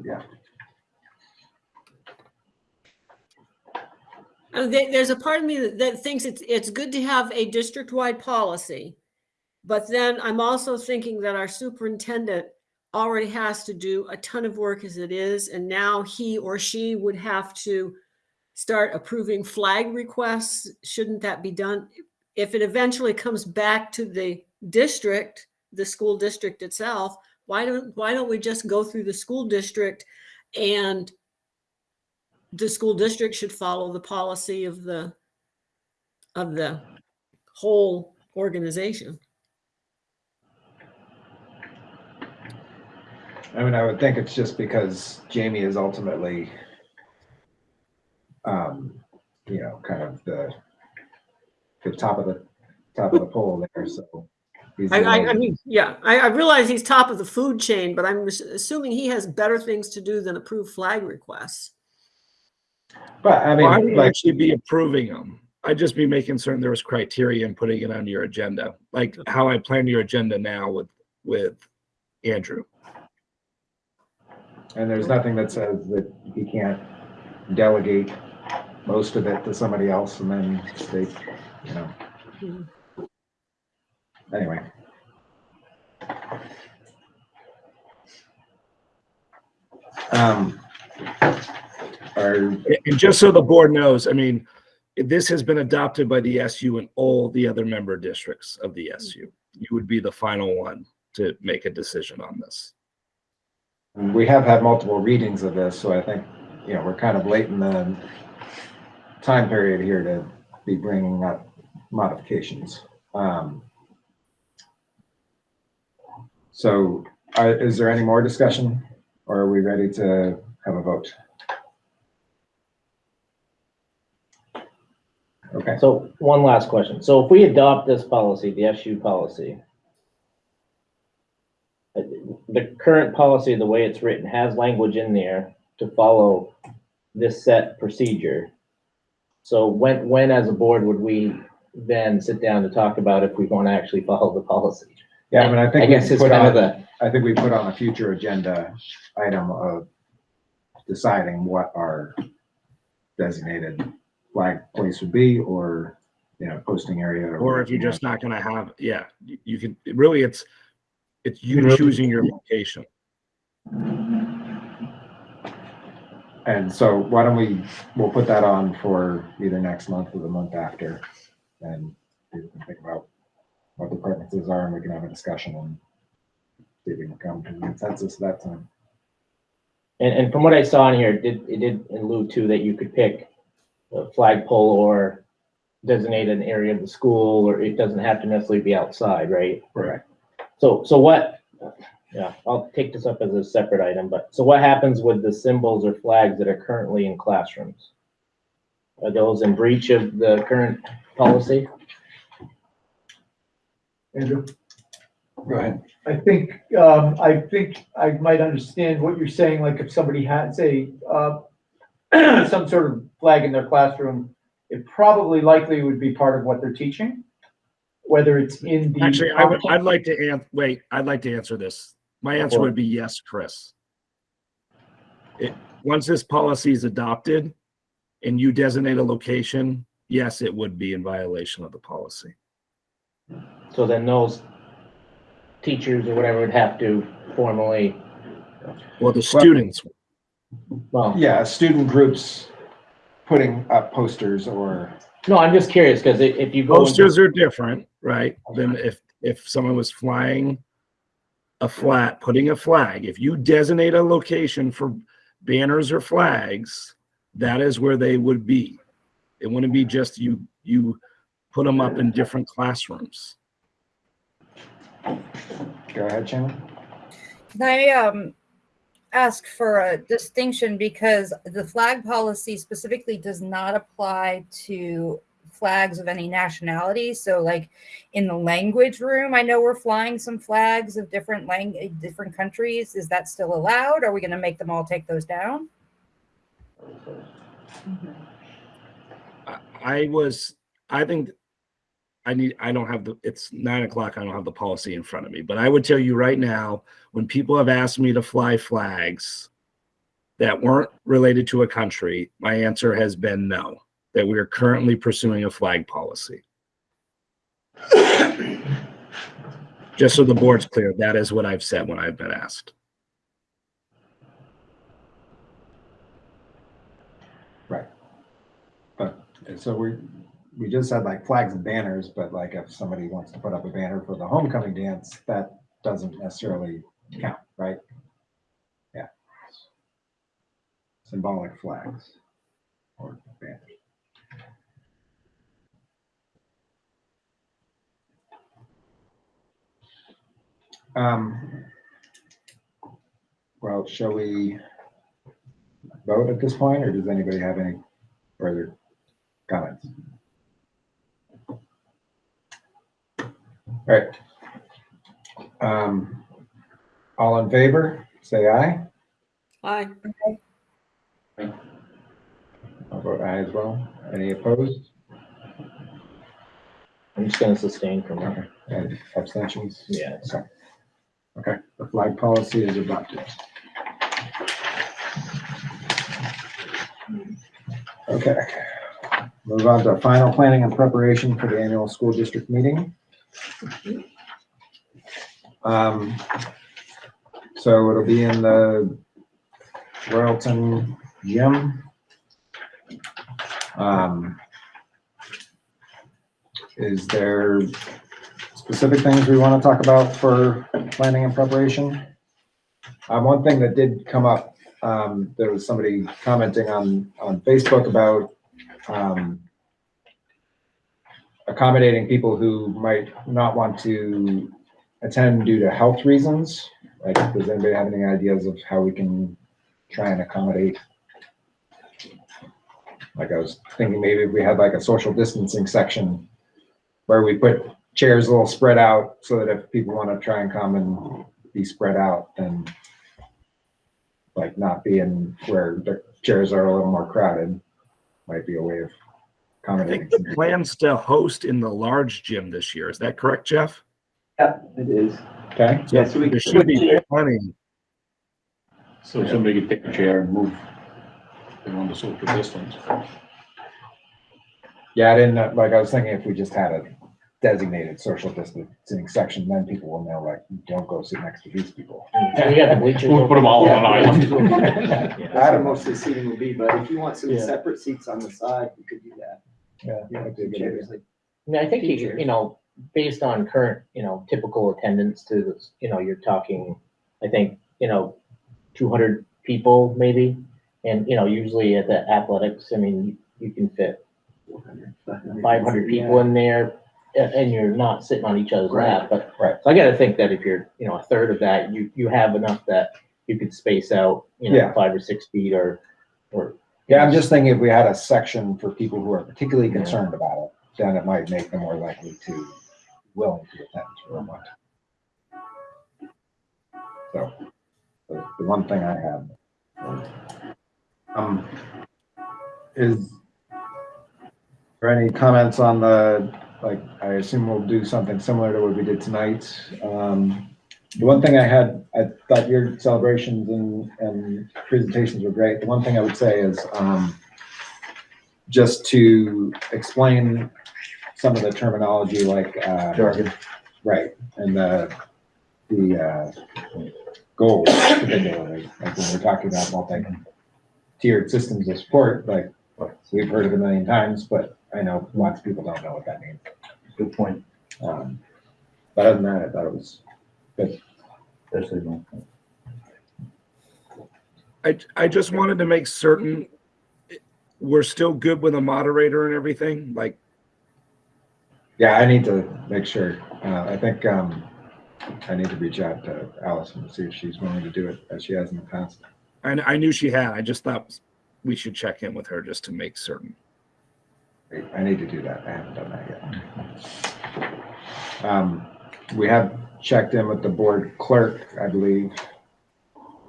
yeah, Uh, there's a part of me that, that thinks it's, it's good to have a district-wide policy. But then I'm also thinking that our superintendent already has to do a ton of work as it is. And now he or she would have to start approving flag requests. Shouldn't that be done? If it eventually comes back to the district, the school district itself, why don't, why don't we just go through the school district and the school district should follow the policy of the, of the whole organization. I mean, I would think it's just because Jamie is ultimately, um, you know, kind of the, the top of the, top of the pole there, so. he's I, the I, I mean, yeah, I, I realize he's top of the food chain, but I'm assuming he has better things to do than approve flag requests. But I Well, I mean, would like, actually be approving them. I'd just be making certain there was criteria and putting it on your agenda, like how I plan your agenda now with, with Andrew. And there's nothing that says that he can't delegate most of it to somebody else and then they, you know. Anyway. Um. Are, And just so the board knows, I mean, this has been adopted by the SU and all the other member districts of the SU. You would be the final one to make a decision on this. We have had multiple readings of this, so I think, you know, we're kind of late in the time period here to be bringing up modifications. Um, So, is there any more discussion, or are we ready to have a vote? Okay, So one last question. So if we adopt this policy, the SU policy, the current policy, the way it's written, has language in there to follow this set procedure. So when, when as a board would we then sit down to talk about if we want to actually follow the policy? yeah, I mean, I I think we guess it's put kind of on, the, I think we put on a future agenda item of deciding what our designated flag place would be, or, you know, posting area. Or if you're just not gonna have, yeah, you- you can, really, it's, it's you choosing your location. And so why don't we, we'll put that on for either next month or the month after. And people can think about what the preferences are and we can have a discussion and see if we can come to a consensus that time. and, and from what I saw in here, it did, it did allude to that you could pick a flagpole or designate an area of the school, or it doesn't have to necessarily be outside, right? Right. So, so what, yeah, I'll take this up as a separate item, but, so what happens with the symbols or flags that are currently in classrooms? Are those in breach of the current policy? Andrew? Go ahead. I think, um, I think I might understand what you're saying, like if somebody had, say, uh, some sort of flag in their classroom, it probably likely would be part of what they're teaching, whether it's in the. Actually, I would, I'd like to an, wait, I'd like to answer this. My answer would be yes, Chris. It, once this policy is adopted and you designate a location, yes, it would be in violation of the policy. So then those teachers or whatever would have to formally, Well, the students, well, Yeah, student groups putting up posters or, no, I'm just curious, because if you go. into- posters are different, right? Than if, if someone was flying a flat, putting a flag, if you designate a location for banners or flags, that is where they would be. It wouldn't be just you, you put them up in different classrooms. go ahead, Shannon. Can I um ask for a distinction because the flag policy specifically does not apply to flags of any nationality. So like in the language room, I know we're flying some flags of different lang, different countries. Is that still allowed? Are we going to make them all take those down? I was, I think, I need, I don't have the, it's nine o'clock, I don't have the policy in front of me, but I would tell you right now, when people have asked me to fly flags that weren't related to a country, my answer has been no, that we are currently pursuing a flag policy. Just so the board's clear, that is what I've said when I've been asked. Right. But, so we, we just had like flags and banners, but like if somebody wants to put up a banner for the homecoming dance, that doesn't necessarily count, right? Yeah. Symbolic flags or banners. Um, well, shall we vote at this point, or does anybody have any further comments? All right. Um, all in favor, say aye. Aye. I'll vote aye as well. Any opposed? I'm just gonna sustain from there. And abstentions? Yeah. Okay. Okay, the flag policy is adopted. Okay, move on to final planning and preparation for the annual school district meeting. Um, so it'll be in the Royalton gym. Um, is there specific things we want to talk about for planning and preparation? Um, one thing that did come up, um, there was somebody commenting on, on Facebook about, um, accommodating people who might not want to attend due to health reasons. Like, does anybody have any ideas of how we can try and accommodate? Like, I was thinking maybe if we had like a social distancing section where we put chairs a little spread out so that if people want to try and come and be spread out, then like not being where the chairs are a little more crowded might be a way of accommodating. think the plans to host in the large gym this year. Is that correct, Jeff? Yeah, it is. Okay. Yeah, so we There should be plenty. So somebody could take a chair and move. They want the social distance. Yeah, I didn't, know- like, I was thinking if we just had a designated social distancing section, then people will know, like, don't go sit next to these people. And we got the bleachers. We'll put them all on Yeah. an island. I don't know most of the seating will be, but if you want some Yeah. separate seats on the side, you could do that. Yeah, You that'd be a good idea. like I mean, I think, you you know, based on current, you know, typical attendance to, this, you know, you're talking, I think, you know, two hundred people maybe. And, you know, usually at the athletics, I mean, you can fit 400, five hundred people in there and, and you're not sitting on each other's lap, but. Right. So I gotta think that if you're, you know, a third of that, you, you have enough that you could space out, you know, Yeah. five or six feet or, or. Yeah, I'm just thinking if we had a section for people who are particularly concerned about it, then it might make them more likely to, willing to attend or what. So, the, the one thing I had. Um, is there any comments on the, like, I assume we'll do something similar to what we did tonight. Um, the one thing I had, I thought your celebrations and, and presentations were great. The one thing I would say is, um, just to explain some of the terminology like, uh, Jargon. right, and the, the, uh, goals particularly, like when we're talking about multi-tiered systems of support, like, we've heard it a million times, but I know lots of people don't know what that means. Good point. Um, but other than that, I thought it was good. Especially when- I, I just wanted to make certain we're still good with a moderator and everything, like, Yeah, I need to make sure. Uh, I think, um, I need to reach out to Allison to see if she's willing to do it as she has in the past. I, I knew she had, I just thought we should check in with her just to make certain. I need to do that. I haven't done that yet. Um, we have checked in with the board clerk, I believe.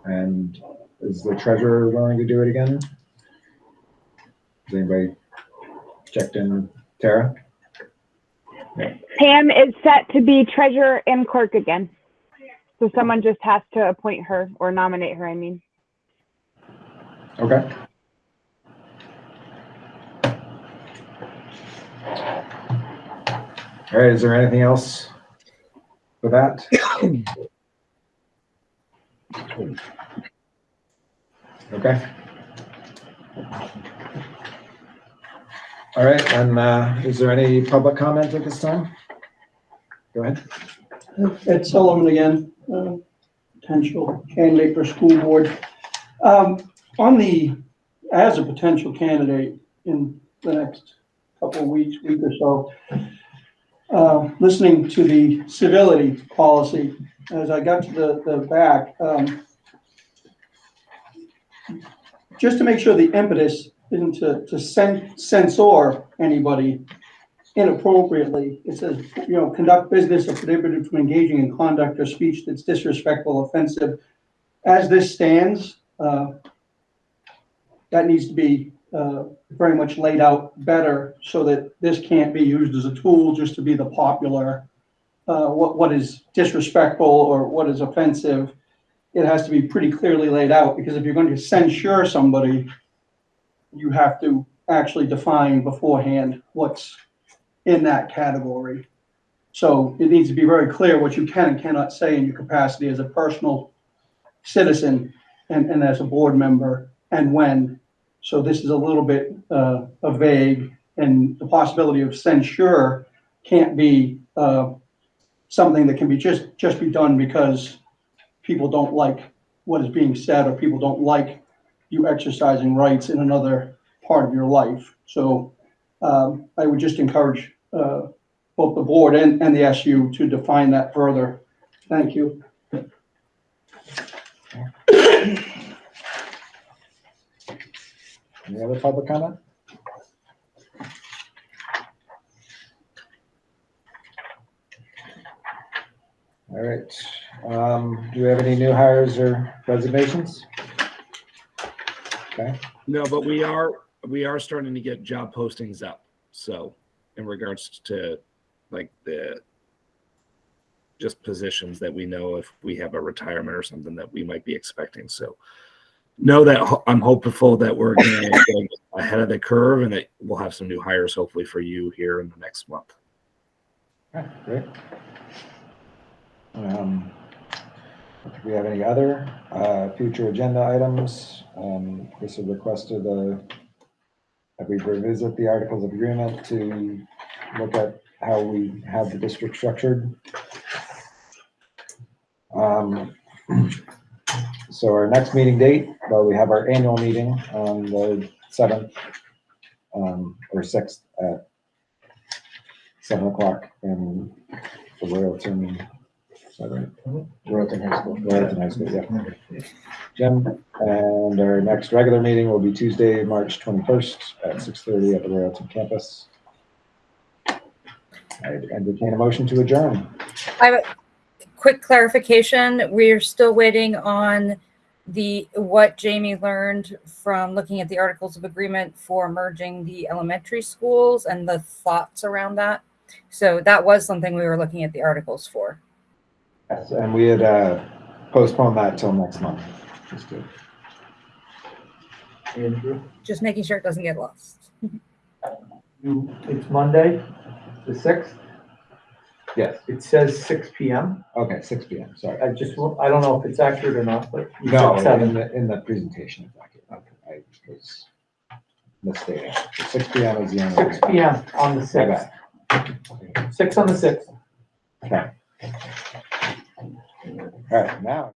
And is the treasurer willing to do it again? Has anybody checked in? Tara? Pam is set to be treasurer and clerk again. So someone just has to appoint her or nominate her, I mean. Okay. All right, is there anything else for that? Okay. All right, and uh, is there any public comment at this time? Go ahead. Ed Sullivan again, uh, potential candidate for school board. Um, On the, as a potential candidate in the next couple of weeks, week or so, uh, listening to the civility policy, as I got to the, the back, um, just to make sure the impetus isn't to, to cen- censor anybody inappropriately. It says, you know, conduct business or prohibited from engaging in conduct or speech that's disrespectful, offensive. As this stands, uh, that needs to be uh, very much laid out better so that this can't be used as a tool just to be the popular, uh, what, what is disrespectful or what is offensive. It has to be pretty clearly laid out because if you're going to censure somebody, you have to actually define beforehand what's in that category. So it needs to be very clear what you can and cannot say in your capacity as a personal citizen and, and as a board member and when. So this is a little bit uh, vague and the possibility of censure can't be uh, something that can be just, just be done because people don't like what is being said, or people don't like you exercising rights in another part of your life. So um, I would just encourage uh, both the board and, and the SU to define that further. Thank you. Any other public comment? All right, um, do we have any new hires or resignations? Okay, No, but we are, we are starting to get job postings up. So in regards to like the just positions that we know if we have a retirement or something that we might be expecting. So know that I'm hopeful that we're going to ahead of the curve and that we'll have some new hires hopefully for you here in the next month. great. Um, Do we have any other uh, future agenda items? Um, Chris had requested a, that we revisit the Articles of Agreement to look at how we have the district structured. Um, So our next meeting date, well, we have our annual meeting on the seventh um, or sixth at seven o'clock in the Royalton, is that right? Royalton High School. Royalton High School, yeah. Jim, and our next regular meeting will be Tuesday, March twenty-first at six thirty at the Royalton campus. I entertain a motion to adjourn. I have a quick clarification. We're still waiting on the, what Jamie learned from looking at the Articles of Agreement for merging the elementary schools and the thoughts around that. So that was something we were looking at the articles for. Yes, and we had uh, postponed that till next month. Just to- Andrew, Just making sure it doesn't get lost. you, it's Monday, the sixth, Yes, it says six P M. okay, six P M, sorry. I just, wa- I don't know if it's accurate or not, but. you said No, in seven. the, in the presentation, it's accurate. Okay, I was misstating. Six P M is the only. Six P M on the sixth, bad. six on the sixth. Okay. All right, now.